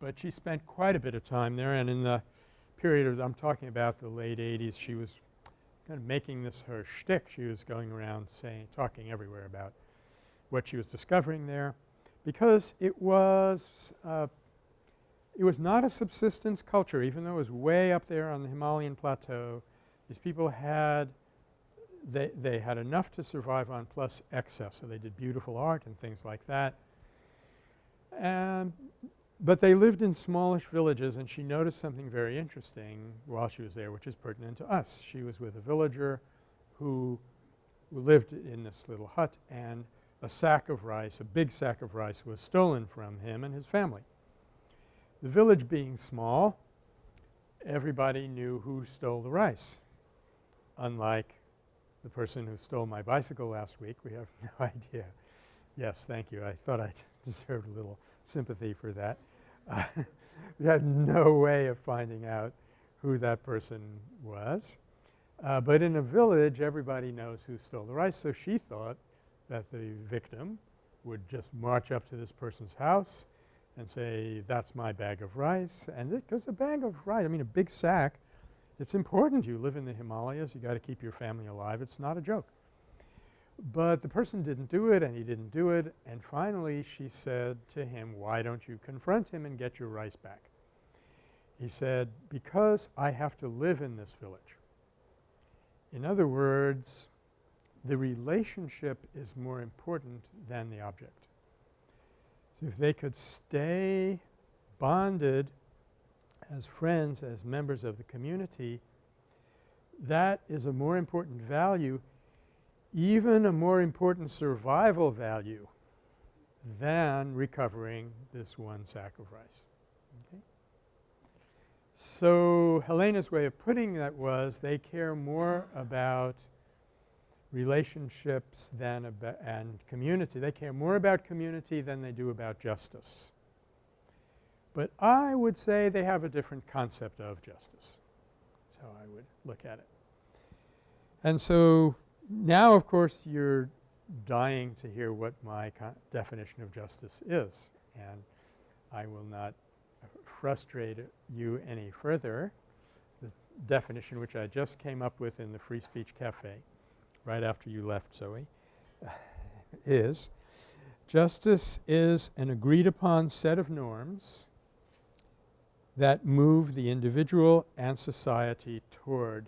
But she spent quite a bit of time there and in the period of I'm talking about the late 80s she was kind of making this her shtick. She was going around saying talking everywhere about what she was discovering there because it was uh, it was not a subsistence culture even though it was way up there on the Himalayan plateau. These people had they, they had enough to survive on plus excess. So, they did beautiful art and things like that. And but they lived in smallish villages and she noticed something very interesting while she was there which is pertinent to us. She was with a villager who, lived in this little hut and a sack of rice, a big sack of rice was stolen from him and his family. The village being small, everybody knew who stole the rice, unlike the person who stole my bicycle last week. We have no idea. Yes, thank you. I thought I deserved a little sympathy for that. We had no way of finding out who that person was. Uh, but in a village everybody knows who stole the rice. So, she thought that the victim would just march up to this person's house and say that's my bag of rice and it because a bag of rice I mean a big sack it's important you live in the Himalayas. You got to keep your family alive. It's not a joke. But the person didn't do it and he didn't do it and finally she said to him, why don't you confront him and get your rice back? He said, because I have to live in this village. In other words, the relationship is more important than the object. So, if they could stay bonded as friends, as members of the community, that is a more important value, even a more important survival value than recovering this one rice. Okay. So, Helena's way of putting that was they care more about relationships than about and community. They care more about community than they do about justice. But I would say they have a different concept of justice. That's how I would look at it. And so now of course you're dying to hear what my definition of justice is and I will not frustrate you any further. The definition which I just came up with in the Free Speech Cafe right after you left Zoe is justice is an agreed upon set of norms that move the individual and society toward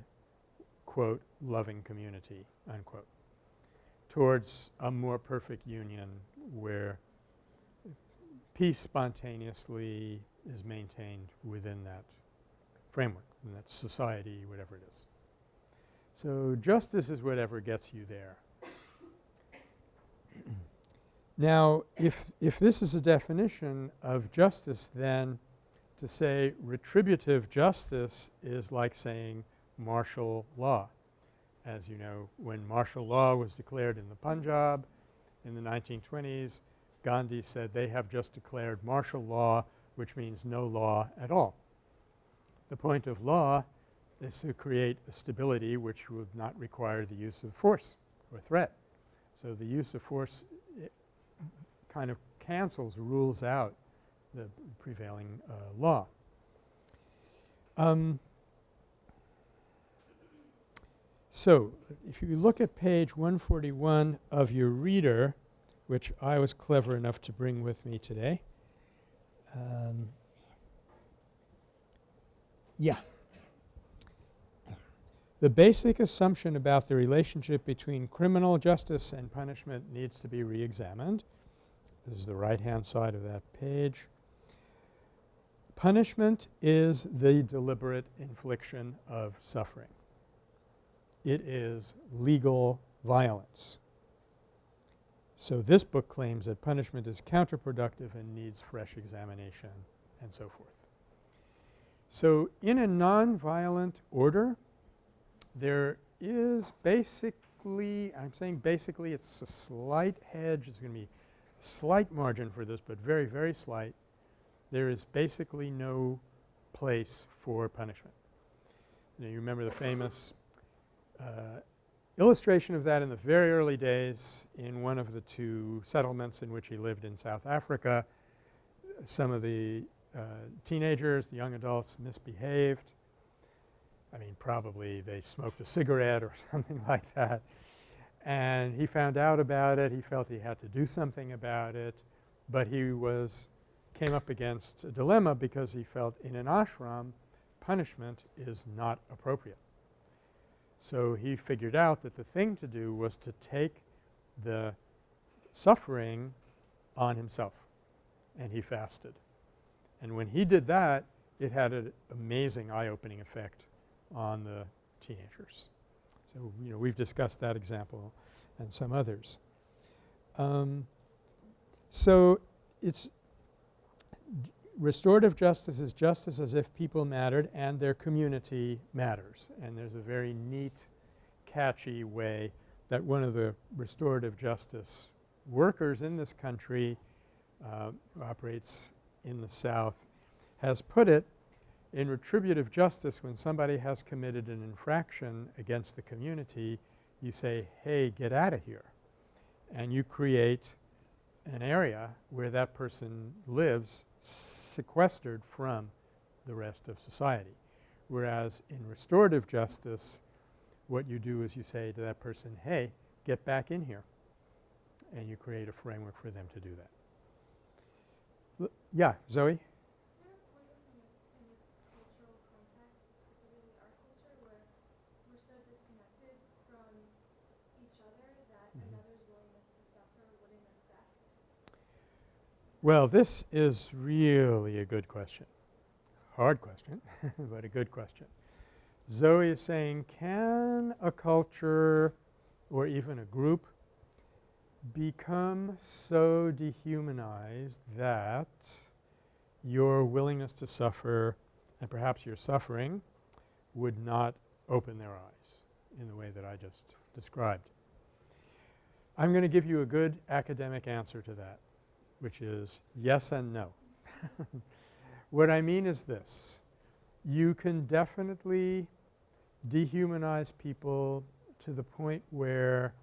quote loving community unquote towards a more perfect union where peace spontaneously is maintained within that framework, in that society, whatever it is. So, justice is whatever gets you there. now, if, if this is a definition of justice then to say retributive justice is like saying martial law. As you know, when martial law was declared in the Punjab in the 1920s, Gandhi said they have just declared martial law which means no law at all. The point of law is to create a stability which would not require the use of force or threat. So, the use of force kind of cancels, rules out the prevailing uh, law. Um, so, if you look at page 141 of your reader, which I was clever enough to bring with me today. Um, yeah. The basic assumption about the relationship between criminal justice and punishment needs to be reexamined. This is the right-hand side of that page. Punishment is the deliberate infliction of suffering. It is legal violence. So, this book claims that punishment is counterproductive and needs fresh examination and so forth. So, in a nonviolent order there is basically I'm saying basically it's a slight hedge. It's going to be slight margin for this but very, very slight. There is basically no place for punishment. You, remember the famous illustration of that in the very early days in one of the two settlements in which he lived in South Africa. Some of the uh, teenagers, the young adults misbehaved. I mean probably they smoked a cigarette or something like that. And he found out about it. He felt he had to do something about it. But he was came up against a dilemma because he felt in an ashram punishment is not appropriate. So, he figured out that the thing to do was to take the suffering on himself and he fasted. And when he did that it had an amazing eye-opening effect on the teenagers. So, you know we've discussed that example and some others. Um, so, it's restorative justice is justice as if people mattered and their community matters. And there's a very neat, catchy way that one of the restorative justice workers in this country uh, who operates in the South has put it in retributive justice when somebody has committed an infraction against the community you say, hey, get out of here and you create an area where that person lives sequestered from the rest of society. Whereas in restorative justice what you do is you say to that person, hey, get back in here and you create a framework for them to do that. L yeah, Zoe? Well, this is really a good question. Hard question, but a good question. Zoe is saying, can a culture or even a group become so dehumanized that your willingness to suffer and perhaps your suffering would not open their eyes in the way that I just described. I'm going to give you a good academic answer to that which is yes and no. what I mean is this. You can definitely dehumanize people to the point where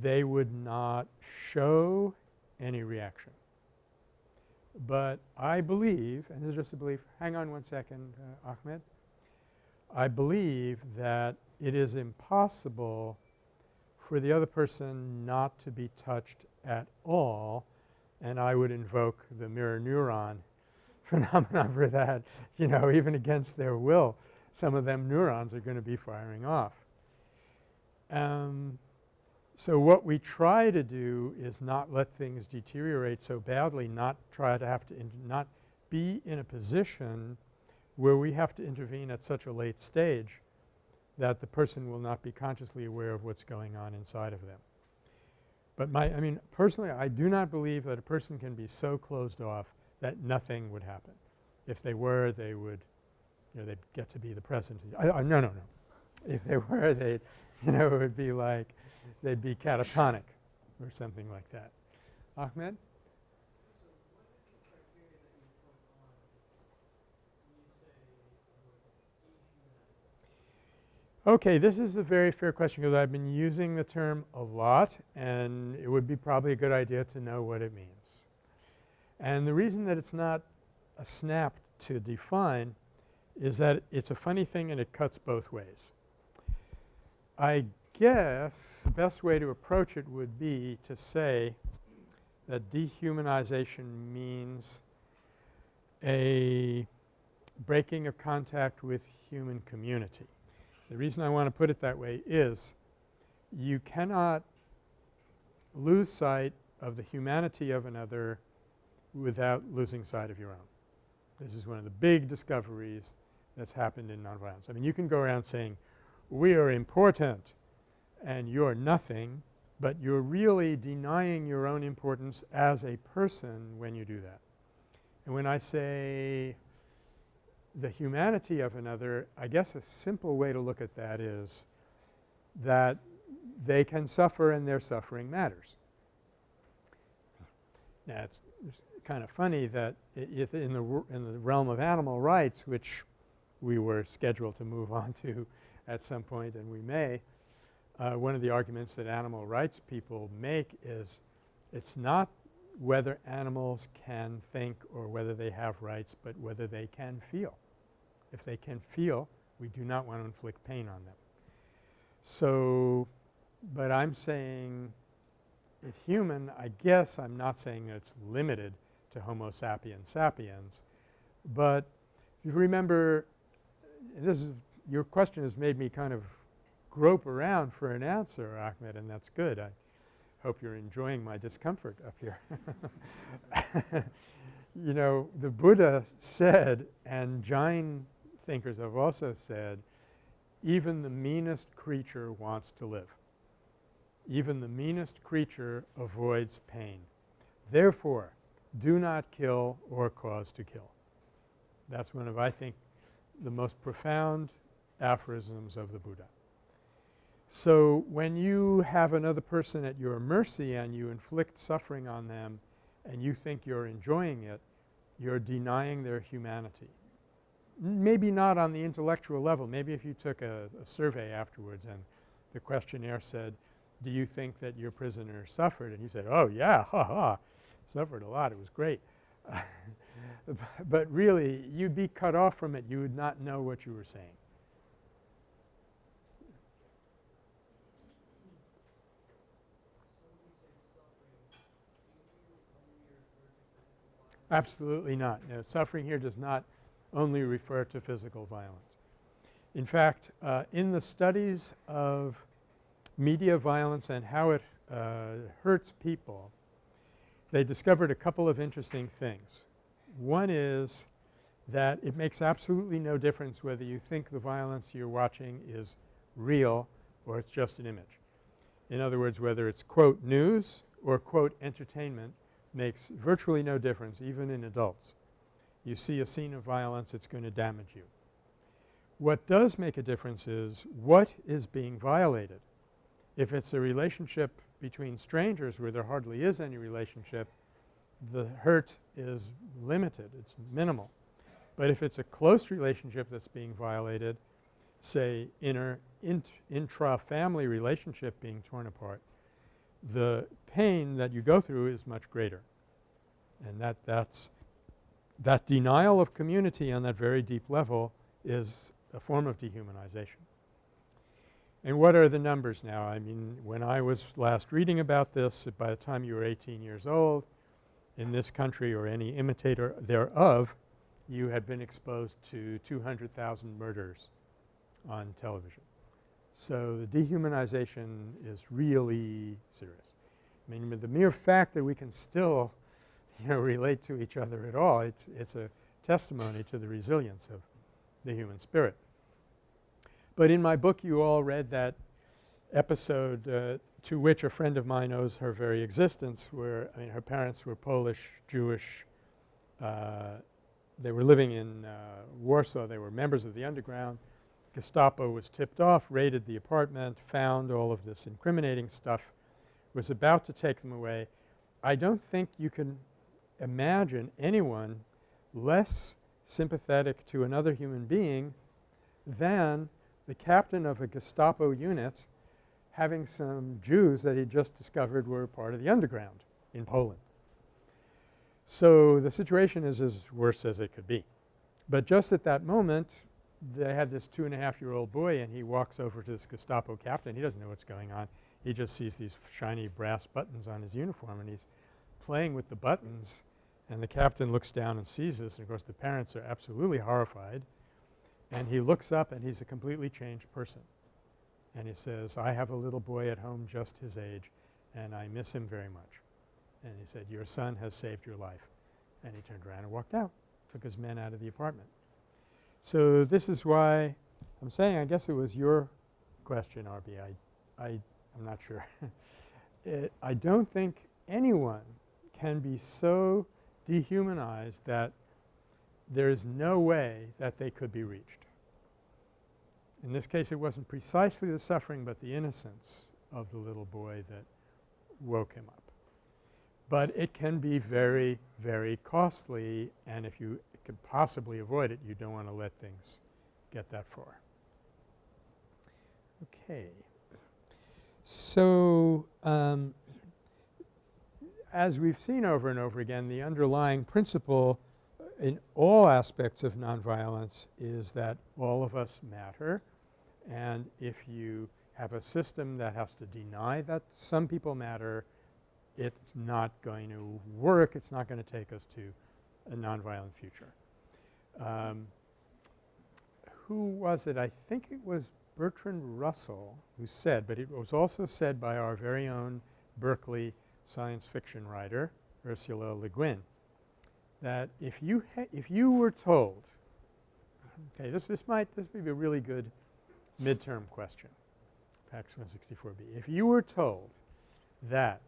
they would not show any reaction. But I believe, and this is just a belief – hang on one second, uh, Ahmed. I believe that it is impossible for the other person not to be touched at all and I would invoke the mirror neuron phenomenon for that, you know, even against their will. Some of them neurons are going to be firing off. Um, so what we try to do is not let things deteriorate so badly, not try to have to not be in a position where we have to intervene at such a late stage that the person will not be consciously aware of what's going on inside of them. But my – I mean personally I do not believe that a person can be so closed off that nothing would happen. If they were they would you know they'd get to be the president. I, I, no, no, no. If they were they'd you know it would be like they'd be catatonic or something like that. Ahmed? Okay, this is a very fair question because I've been using the term a lot and it would be probably a good idea to know what it means. And the reason that it's not a snap to define is that it's a funny thing and it cuts both ways. I guess the best way to approach it would be to say that dehumanization means a breaking of contact with human community. The reason I want to put it that way is you cannot lose sight of the humanity of another without losing sight of your own. This is one of the big discoveries that's happened in nonviolence. I mean you can go around saying we are important and you're nothing, but you're really denying your own importance as a person when you do that. And when I say the humanity of another, I guess a simple way to look at that is that they can suffer and their suffering matters. Now it's, it's kind of funny that if in the in the realm of animal rights which we were scheduled to move on to at some point and we may, uh, one of the arguments that animal rights people make is it's not whether animals can think or whether they have rights, but whether they can feel. If they can feel, we do not want to inflict pain on them. So, but I'm saying if human, I guess I'm not saying it's limited to Homo sapiens sapiens, but if you remember this is your question has made me kind of grope around for an answer Ahmed and that's good. I hope you're enjoying my discomfort up here. you know the Buddha said and Jain thinkers have also said even the meanest creature wants to live. Even the meanest creature avoids pain. Therefore, do not kill or cause to kill. That's one of I think the most profound aphorisms of the Buddha. So, when you have another person at your mercy and you inflict suffering on them and you think you're enjoying it, you're denying their humanity maybe not on the intellectual level. Maybe if you took a, a, survey afterwards and the questionnaire said, do you think that your prisoner suffered? And you said, oh yeah, ha ha, suffered a lot, it was great. but really you'd be cut off from it, you would not know what you were saying. Absolutely not. No, suffering here does not only refer to physical violence. In fact, uh, in the studies of media violence and how it uh, hurts people, they discovered a couple of interesting things. One is that it makes absolutely no difference whether you think the violence you're watching is real or it's just an image. In other words, whether it's quote news or quote entertainment makes virtually no difference even in adults. You see a scene of violence, it's going to damage you. What does make a difference is what is being violated. If it's a relationship between strangers where there hardly is any relationship, the hurt is limited, it's minimal. But if it's a close relationship that's being violated, say inner int intra-family relationship being torn apart, the pain that you go through is much greater. And that that's that denial of community on that very deep level is a form of dehumanization. And what are the numbers now? I mean, when I was last reading about this, by the time you were 18 years old, in this country or any imitator thereof, you had been exposed to 200,000 murders on television. So the dehumanization is really serious. I mean, the mere fact that we can still, you know, relate to each other at all, it's, it's a testimony to the resilience of the human spirit. But in my book you all read that episode uh, to which a friend of mine owes her very existence where I mean her parents were Polish, Jewish, uh, they were living in uh, Warsaw, they were members of the underground. Gestapo was tipped off, raided the apartment, found all of this incriminating stuff, was about to take them away. I don't think you can imagine anyone less sympathetic to another human being than the captain of a Gestapo unit having some Jews that he just discovered were part of the underground in Poland. So the situation is as worse as it could be. But just at that moment they had this two and a half year old boy and he walks over to this Gestapo captain. He doesn't know what's going on. He just sees these shiny brass buttons on his uniform and he's playing with the buttons and the captain looks down and sees this and of course the parents are absolutely horrified and he looks up and he's a completely changed person. And he says, I have a little boy at home just his age and I miss him very much. And he said, your son has saved your life. And he turned around and walked out, took his men out of the apartment. So this is why I'm saying I guess it was your question, RB. I, I, I'm not sure. it, I don't think anyone can be so dehumanized that there is no way that they could be reached. In this case it wasn't precisely the suffering but the innocence of the little boy that woke him up. But it can be very, very costly and if you can possibly avoid it you don't want to let things get that far. Okay. So, um, as we've seen over and over again the underlying principle in all aspects of nonviolence is that all of us matter and if you have a system that has to deny that some people matter, it's not going to work. It's not going to take us to a nonviolent future. Um, who was it? I think it was Bertrand Russell who said, but it was also said by our very own Berkeley science fiction writer Ursula Le Guin that if you if you were told okay this this might this may be a really good midterm question PACS 164B if you were told that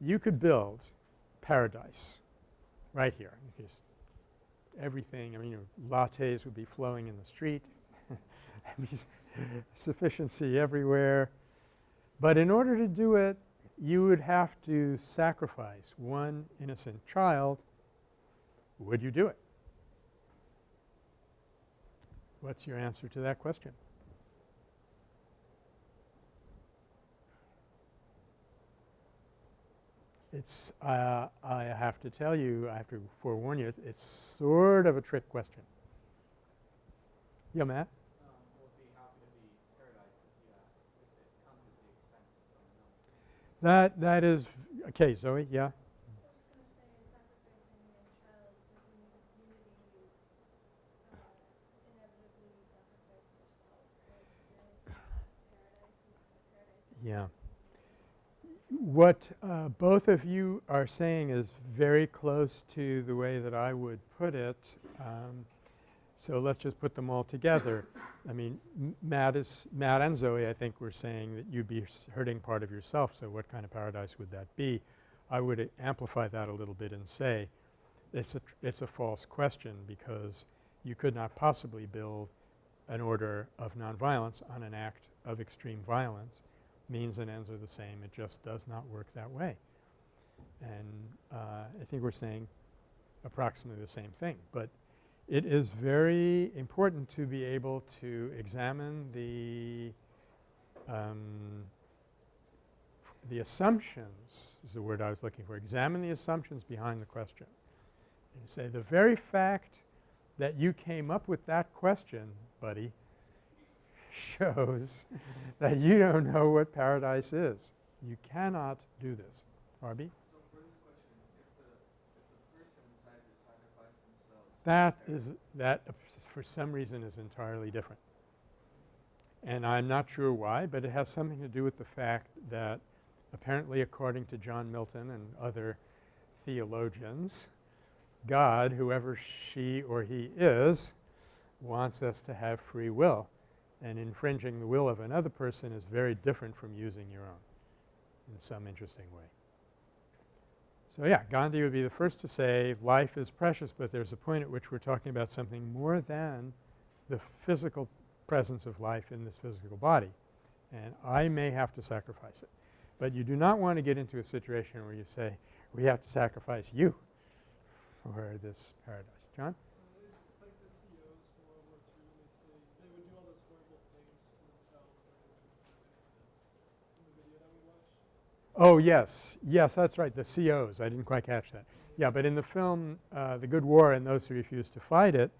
you could build paradise right here just everything I mean your lattes would be flowing in the street sufficiency everywhere. But in order to do it you would have to sacrifice one innocent child would you do it? What's your answer to that question? It's uh, I have to tell you, I have to forewarn you, it's sort of a trick question. Yeah, Matt? That that is okay, Zoe, yeah. Yeah. what uh, both of you are saying is very close to the way that I would put it. Um, so let's just put them all together. I mean, Matt is Matt and Zoe I think were saying that you'd be hurting part of yourself. So what kind of paradise would that be? I would amplify that a little bit and say it's a it's a false question because you could not possibly build an order of nonviolence on an act of extreme violence. Means and ends are the same. It just does not work that way. And uh, I think we're saying approximately the same thing. But it is very important to be able to examine the um, the assumptions is the word I was looking for. Examine the assumptions behind the question. And say the very fact that you came up with that question, buddy, shows that you don't know what paradise is. You cannot do this. Arby? That is that for some reason is entirely different. And I'm not sure why, but it has something to do with the fact that apparently according to John Milton and other theologians, God, whoever she or he is, wants us to have free will. And infringing the will of another person is very different from using your own in some interesting way. So yeah, Gandhi would be the first to say life is precious, but there's a point at which we're talking about something more than the physical presence of life in this physical body. And I may have to sacrifice it. But you do not want to get into a situation where you say, we have to sacrifice you for this paradise. John? Oh, yes. Yes, that's right. The COs. I didn't quite catch that. Yeah, but in the film uh, The Good War and Those Who Refused to Fight It,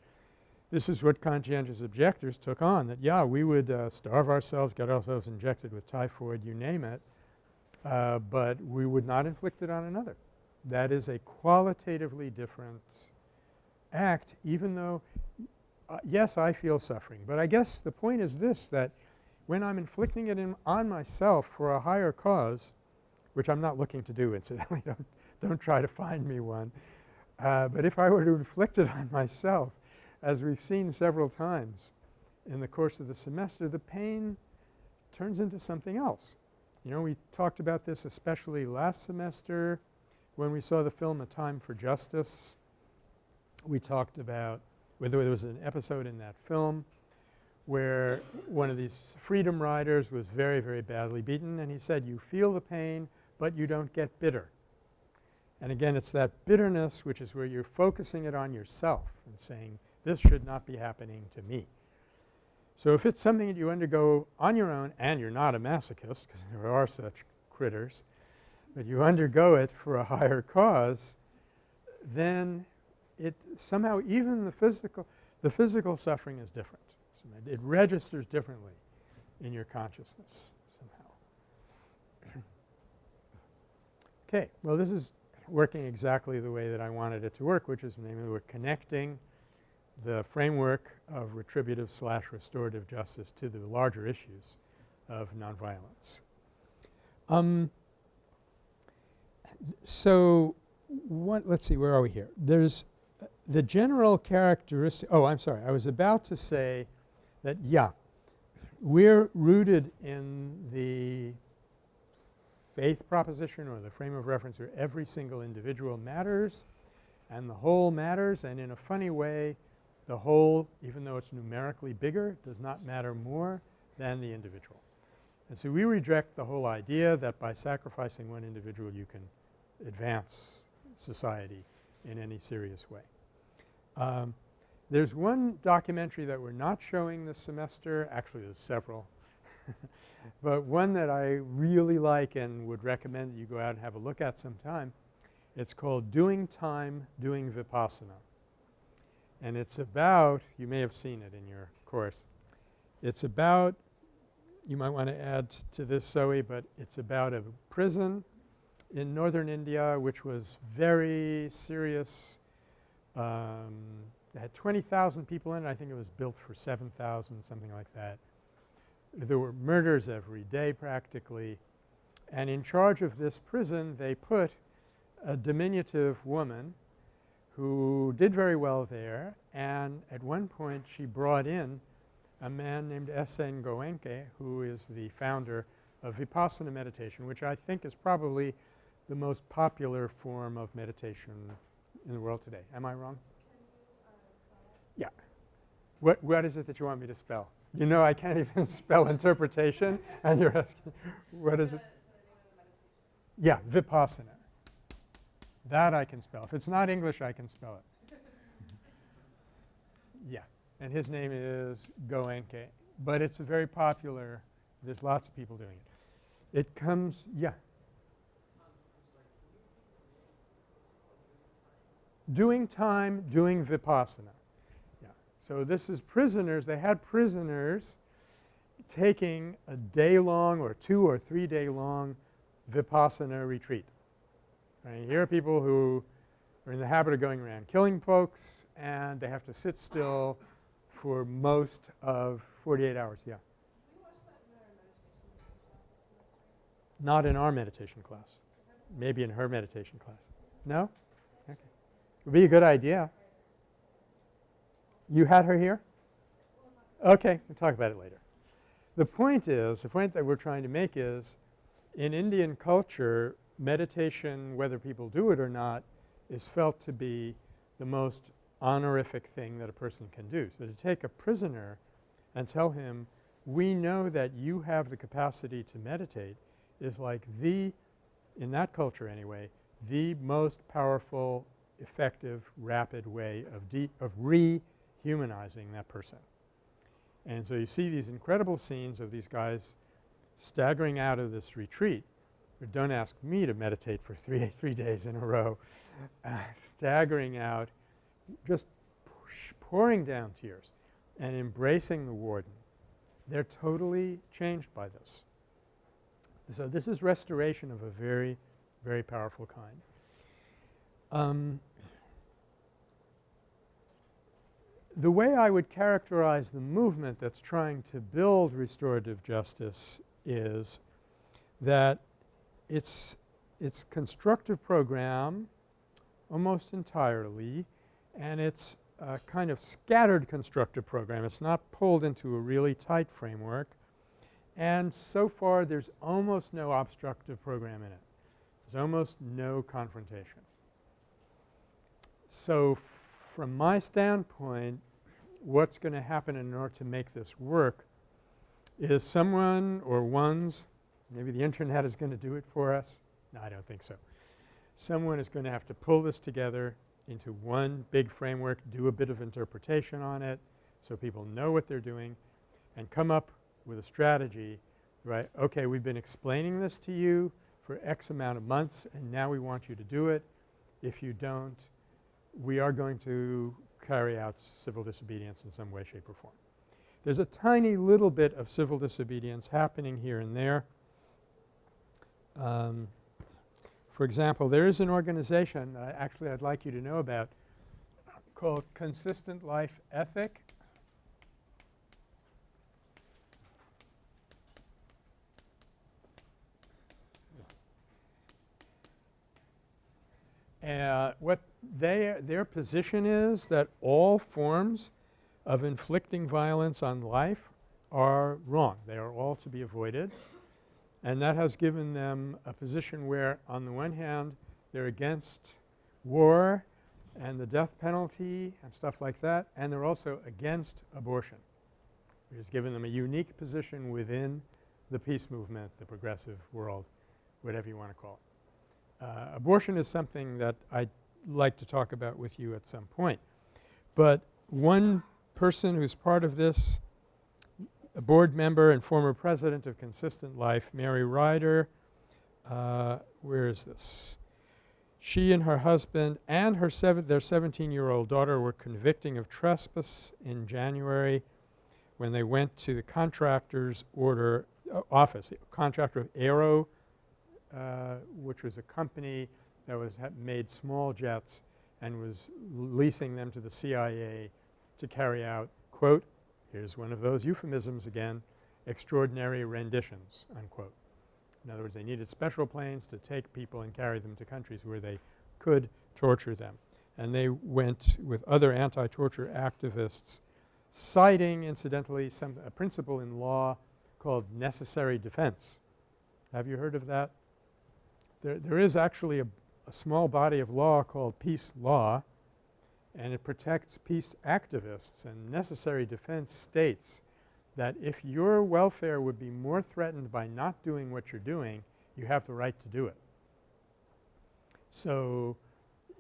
this is what conscientious objectors took on that, yeah, we would uh, starve ourselves, get ourselves injected with typhoid, you name it, uh, but we would not inflict it on another. That is a qualitatively different act even though, uh, yes, I feel suffering. But I guess the point is this that when I'm inflicting it on myself for a higher cause, which I'm not looking to do incidentally, don't, don't try to find me one. Uh, but if I were to inflict it on myself, as we've seen several times in the course of the semester, the pain turns into something else. You know, we talked about this especially last semester when we saw the film A Time for Justice. We talked about whether there was an episode in that film where one of these freedom riders was very, very badly beaten and he said, you feel the pain but you don't get bitter. And again, it's that bitterness which is where you're focusing it on yourself and saying, this should not be happening to me. So if it's something that you undergo on your own and you're not a masochist because there are such critters, but you undergo it for a higher cause, then it somehow even the physical the physical suffering is different. So it registers differently in your consciousness. Okay. Well, this is working exactly the way that I wanted it to work, which is namely we're connecting the framework of retributive slash restorative justice to the larger issues of nonviolence. Um, so what let's see where are we here there's uh, the general characteristic oh I'm sorry I was about to say that yeah we're rooted in the faith proposition or the frame of reference where every single individual matters and the whole matters and in a funny way the whole even though it's numerically bigger does not matter more than the individual. And so we reject the whole idea that by sacrificing one individual you can advance society in any serious way. Um, there's one documentary that we're not showing this semester. Actually, there's several. but one that I really like and would recommend that you go out and have a look at sometime, it's called Doing Time Doing Vipassana. And it's about – you may have seen it in your course. It's about – you might want to add to this Zoe, but it's about a prison in northern India which was very serious. Um, it had 20,000 people in it. I think it was built for 7,000 something like that there were murders every day practically. And in charge of this prison they put a diminutive woman who did very well there and at one point she brought in a man named S.N. Goenka who is the founder of Vipassana meditation which I think is probably the most popular form of meditation in the world today. Am I wrong? Uh, yeah. What, what is it that you want me to spell? You know I can't even spell interpretation and you're asking what is it? Yeah, Vipassana. That I can spell. If it's not English, I can spell it. yeah. And his name is Goenka. But it's very popular – there's lots of people doing it. It comes – yeah. Doing time, doing Vipassana. So this is prisoners. They had prisoners taking a day-long or two or three-day-long Vipassana retreat. Right? Here are people who are in the habit of going around killing folks and they have to sit still for most of 48 hours. Yeah. Not in our meditation class. Maybe in her meditation class. No? Okay. It Would be a good idea. You had her here? Okay. We'll talk about it later. The point is, the point that we're trying to make is in Indian culture meditation, whether people do it or not, is felt to be the most honorific thing that a person can do. So to take a prisoner and tell him, we know that you have the capacity to meditate is like the – in that culture anyway – the most powerful, effective, rapid way of of rehumanizing that person. And so you see these incredible scenes of these guys staggering out of this retreat don't ask me to meditate for three, three days in a row, uh, staggering out, just pouring down tears and embracing the warden. They're totally changed by this. So this is restoration of a very, very powerful kind. Um, the way I would characterize the movement that's trying to build restorative justice is that it's, it's constructive program almost entirely and it's a kind of scattered constructive program. It's not pulled into a really tight framework and so far there's almost no obstructive program in it. There's almost no confrontation. So from my standpoint what's going to happen in order to make this work is someone or ones Maybe the internet is going to do it for us. No, I don't think so. Someone is going to have to pull this together into one big framework, do a bit of interpretation on it so people know what they're doing and come up with a strategy, right. Okay, we've been explaining this to you for X amount of months and now we want you to do it. If you don't, we are going to carry out civil disobedience in some way, shape or form. There's a tiny little bit of civil disobedience happening here and there. Um, for example, there is an organization uh, actually I'd like you to know about called Consistent Life Ethic. Uh, what they their position is that all forms of inflicting violence on life are wrong. They are all to be avoided. And that has given them a position where on the one hand they're against war and the death penalty and stuff like that and they're also against abortion. It has given them a unique position within the peace movement, the progressive world, whatever you want to call it. Uh, abortion is something that I'd like to talk about with you at some point. But one person who's part of this a board member and former president of Consistent Life, Mary Ryder. Uh, where is this? She and her husband and her seven, their 17-year-old daughter were convicting of trespass in January when they went to the contractor's order uh, office, contractor of Aero, uh, which was a company that was made small jets and was leasing them to the CIA to carry out, quote, Here's one of those euphemisms again, extraordinary renditions, unquote. In other words, they needed special planes to take people and carry them to countries where they could torture them. And they went with other anti-torture activists citing incidentally some a principle in law called necessary defense. Have you heard of that? There, there is actually a, a small body of law called peace law and it protects peace activists and necessary defense states that if your welfare would be more threatened by not doing what you're doing, you have the right to do it. So,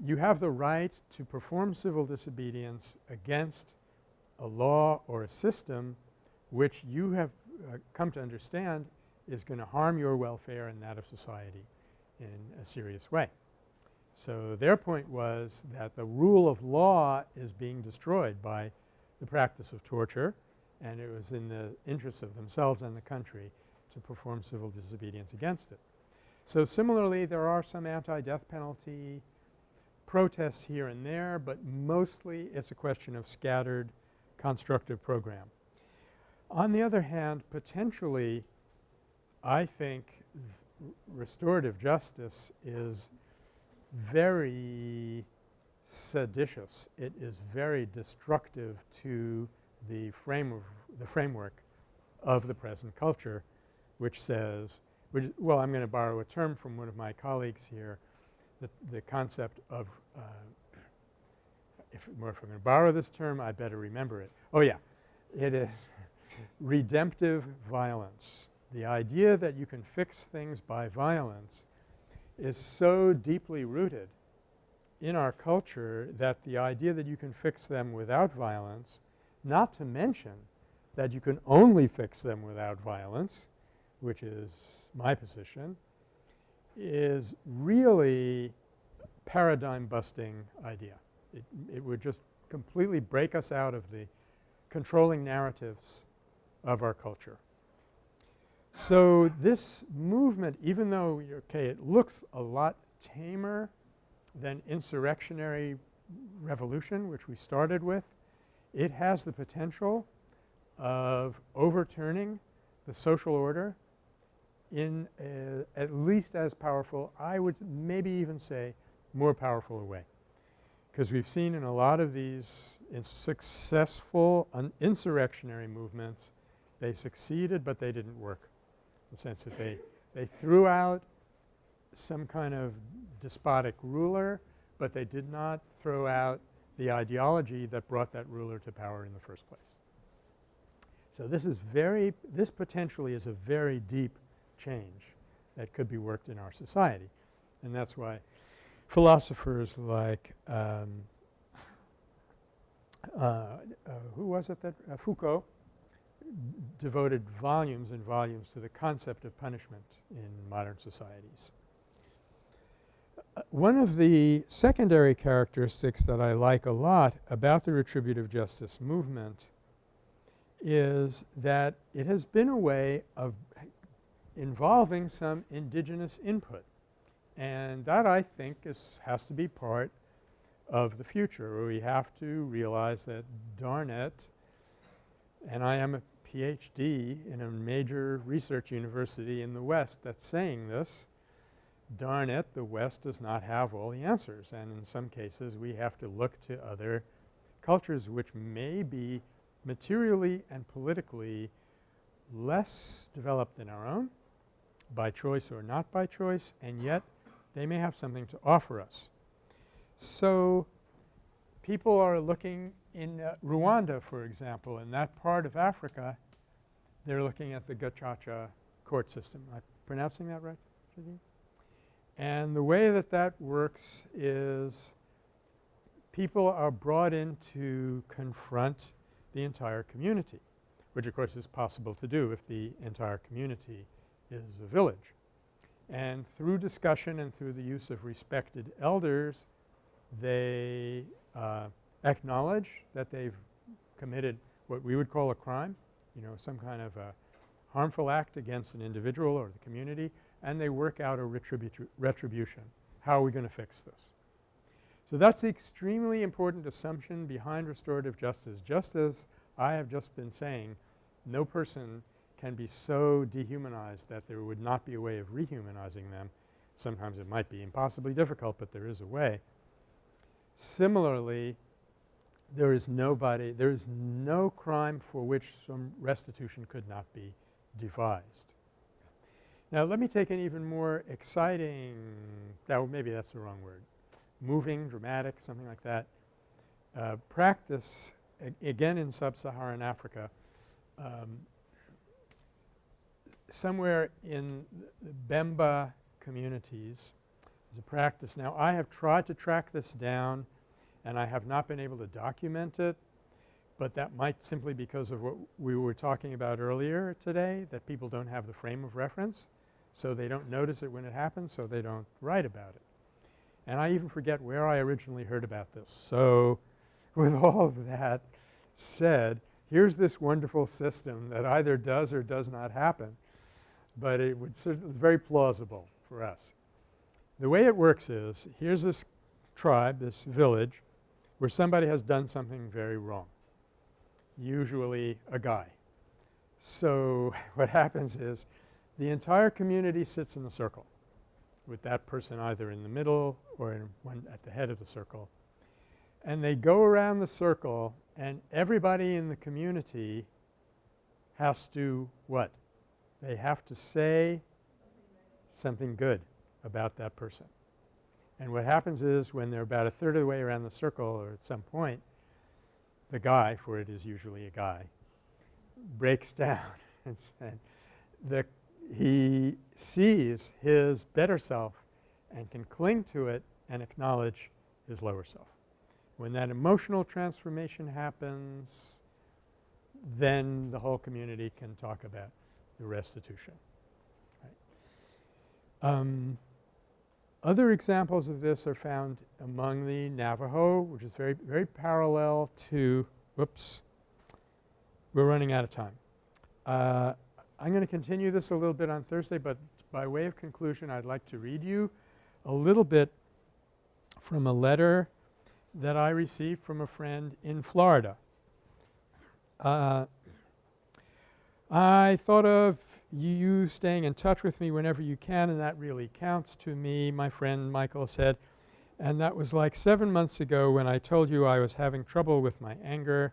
you have the right to perform civil disobedience against a law or a system which you have uh, come to understand is going to harm your welfare and that of society in a serious way. So, their point was that the rule of law is being destroyed by the practice of torture and it was in the interests of themselves and the country to perform civil disobedience against it. So, similarly there are some anti-death penalty protests here and there, but mostly it's a question of scattered constructive program. On the other hand, potentially I think restorative justice is very seditious. It is very destructive to the frame of the framework of the present culture which says which well I'm going to borrow a term from one of my colleagues here the, the concept of uh, if, if I'm going to borrow this term I better remember it. Oh yeah, it is redemptive violence. The idea that you can fix things by violence is so deeply rooted in our culture that the idea that you can fix them without violence, not to mention that you can only fix them without violence, which is my position, is really paradigm busting idea. It, it would just completely break us out of the controlling narratives of our culture. So, this movement even though okay it looks a lot tamer than insurrectionary revolution which we started with, it has the potential of overturning the social order in a, at least as powerful I would maybe even say more powerful a way. Because we've seen in a lot of these successful insurrectionary movements they succeeded, but they didn't work the sense that they, they threw out some kind of despotic ruler, but they did not throw out the ideology that brought that ruler to power in the first place. So, this is very – this potentially is a very deep change that could be worked in our society and that's why philosophers like um, uh, uh, who was it that uh, Foucault devoted volumes and volumes to the concept of punishment in modern societies. Uh, one of the secondary characteristics that I like a lot about the retributive justice movement is that it has been a way of involving some indigenous input. And that I think is has to be part of the future. We have to realize that darn it and I am a PhD in a major research university in the West that's saying this, darn it the West does not have all the answers and in some cases we have to look to other cultures which may be materially and politically less developed than our own by choice or not by choice and yet they may have something to offer us. So, people are looking in uh, Rwanda for example in that part of Africa they're looking at the Gacaca court system. Am I pronouncing that right And the way that that works is people are brought in to confront the entire community which of course is possible to do if the entire community is a village. And through discussion and through the use of respected elders they uh, acknowledge that they've committed what we would call a crime, you know, some kind of a harmful act against an individual or the community and they work out a retribu retribution. How are we going to fix this? So, that's the extremely important assumption behind restorative justice. Just as I have just been saying, no person can be so dehumanized that there would not be a way of rehumanizing them. Sometimes it might be impossibly difficult, but there is a way. Similarly, there is nobody – there is no crime for which some restitution could not be devised. Now let me take an even more exciting – that maybe that's the wrong word – moving, dramatic, something like that, uh, practice again in sub-Saharan Africa um, somewhere in the Bemba communities is a practice. Now I have tried to track this down and I have not been able to document it, but that might simply because of what we were talking about earlier today that people don't have the frame of reference. So they don't notice it when it happens so they don't write about it. And I even forget where I originally heard about this. So with all of that said, here's this wonderful system that either does or does not happen, but it would it's very plausible for us. The way it works is here's this tribe, this village where somebody has done something very wrong, usually a guy. So what happens is the entire community sits in a circle with that person either in the middle or one at the head of the circle. And they go around the circle and everybody in the community has to what? They have to say something good about that person. And what happens is when they're about a third of the way around the circle or at some point, the guy, for it is usually a guy, breaks down and, and the he sees his better self and can cling to it and acknowledge his lower self. When that emotional transformation happens, then the whole community can talk about the restitution. Right. Um, other examples of this are found among the Navajo, which is very, very parallel to – whoops, we're running out of time. Uh, I'm going to continue this a little bit on Thursday, but by way of conclusion I'd like to read you a little bit from a letter that I received from a friend in Florida. Uh, I thought of you staying in touch with me whenever you can and that really counts to me, my friend Michael said. And that was like 7 months ago when I told you I was having trouble with my anger,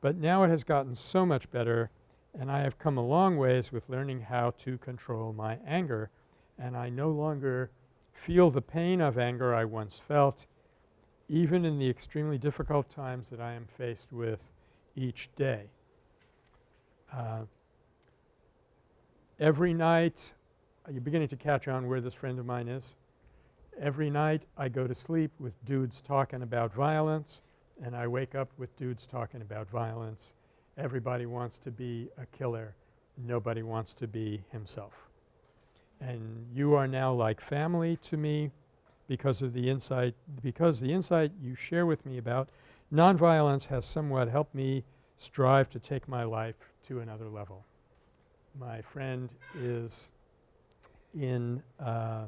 but now it has gotten so much better and I have come a long ways with learning how to control my anger and I no longer feel the pain of anger I once felt even in the extremely difficult times that I am faced with each day. Uh, every night uh, – you're beginning to catch on where this friend of mine is. Every night I go to sleep with dudes talking about violence and I wake up with dudes talking about violence everybody wants to be a killer. Nobody wants to be himself. And you are now like family to me because of the insight – because the insight you share with me about nonviolence has somewhat helped me strive to take my life to another level. My friend is in uh,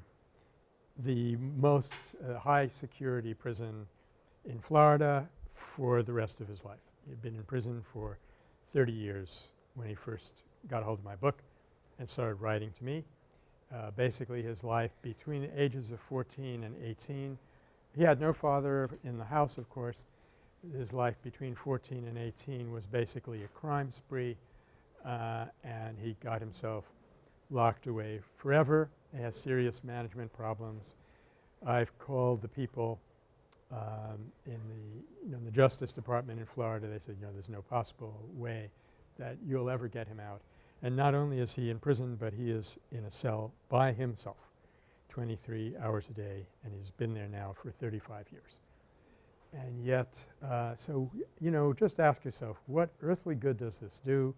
the most uh, high security prison in Florida for the rest of his life. He had been in prison for 30 years when he first got a hold of my book and started writing to me. Uh, basically his life between the ages of 14 and 18. He had no father in the house of course. His life between 14 and 18 was basically a crime spree uh, and he got himself locked away forever. He has serious management problems. I've called the people um, in the, you know, in the Justice Department in Florida, they said, you know, there's no possible way that you'll ever get him out. And not only is he in prison, but he is in a cell by himself 23 hours a day and he's been there now for 35 years. And yet, uh, so, you know, just ask yourself what earthly good does this do?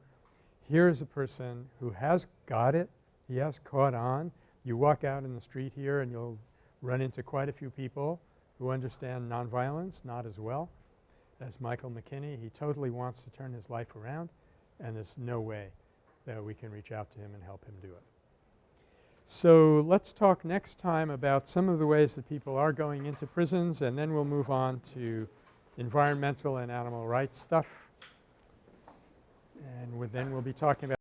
Here is a person who has got it. He has caught on. You walk out in the street here and you'll run into quite a few people who understand nonviolence not as well as Michael McKinney. He totally wants to turn his life around and there's no way that we can reach out to him and help him do it. So let's talk next time about some of the ways that people are going into prisons and then we'll move on to environmental and animal rights stuff. And then we'll be talking about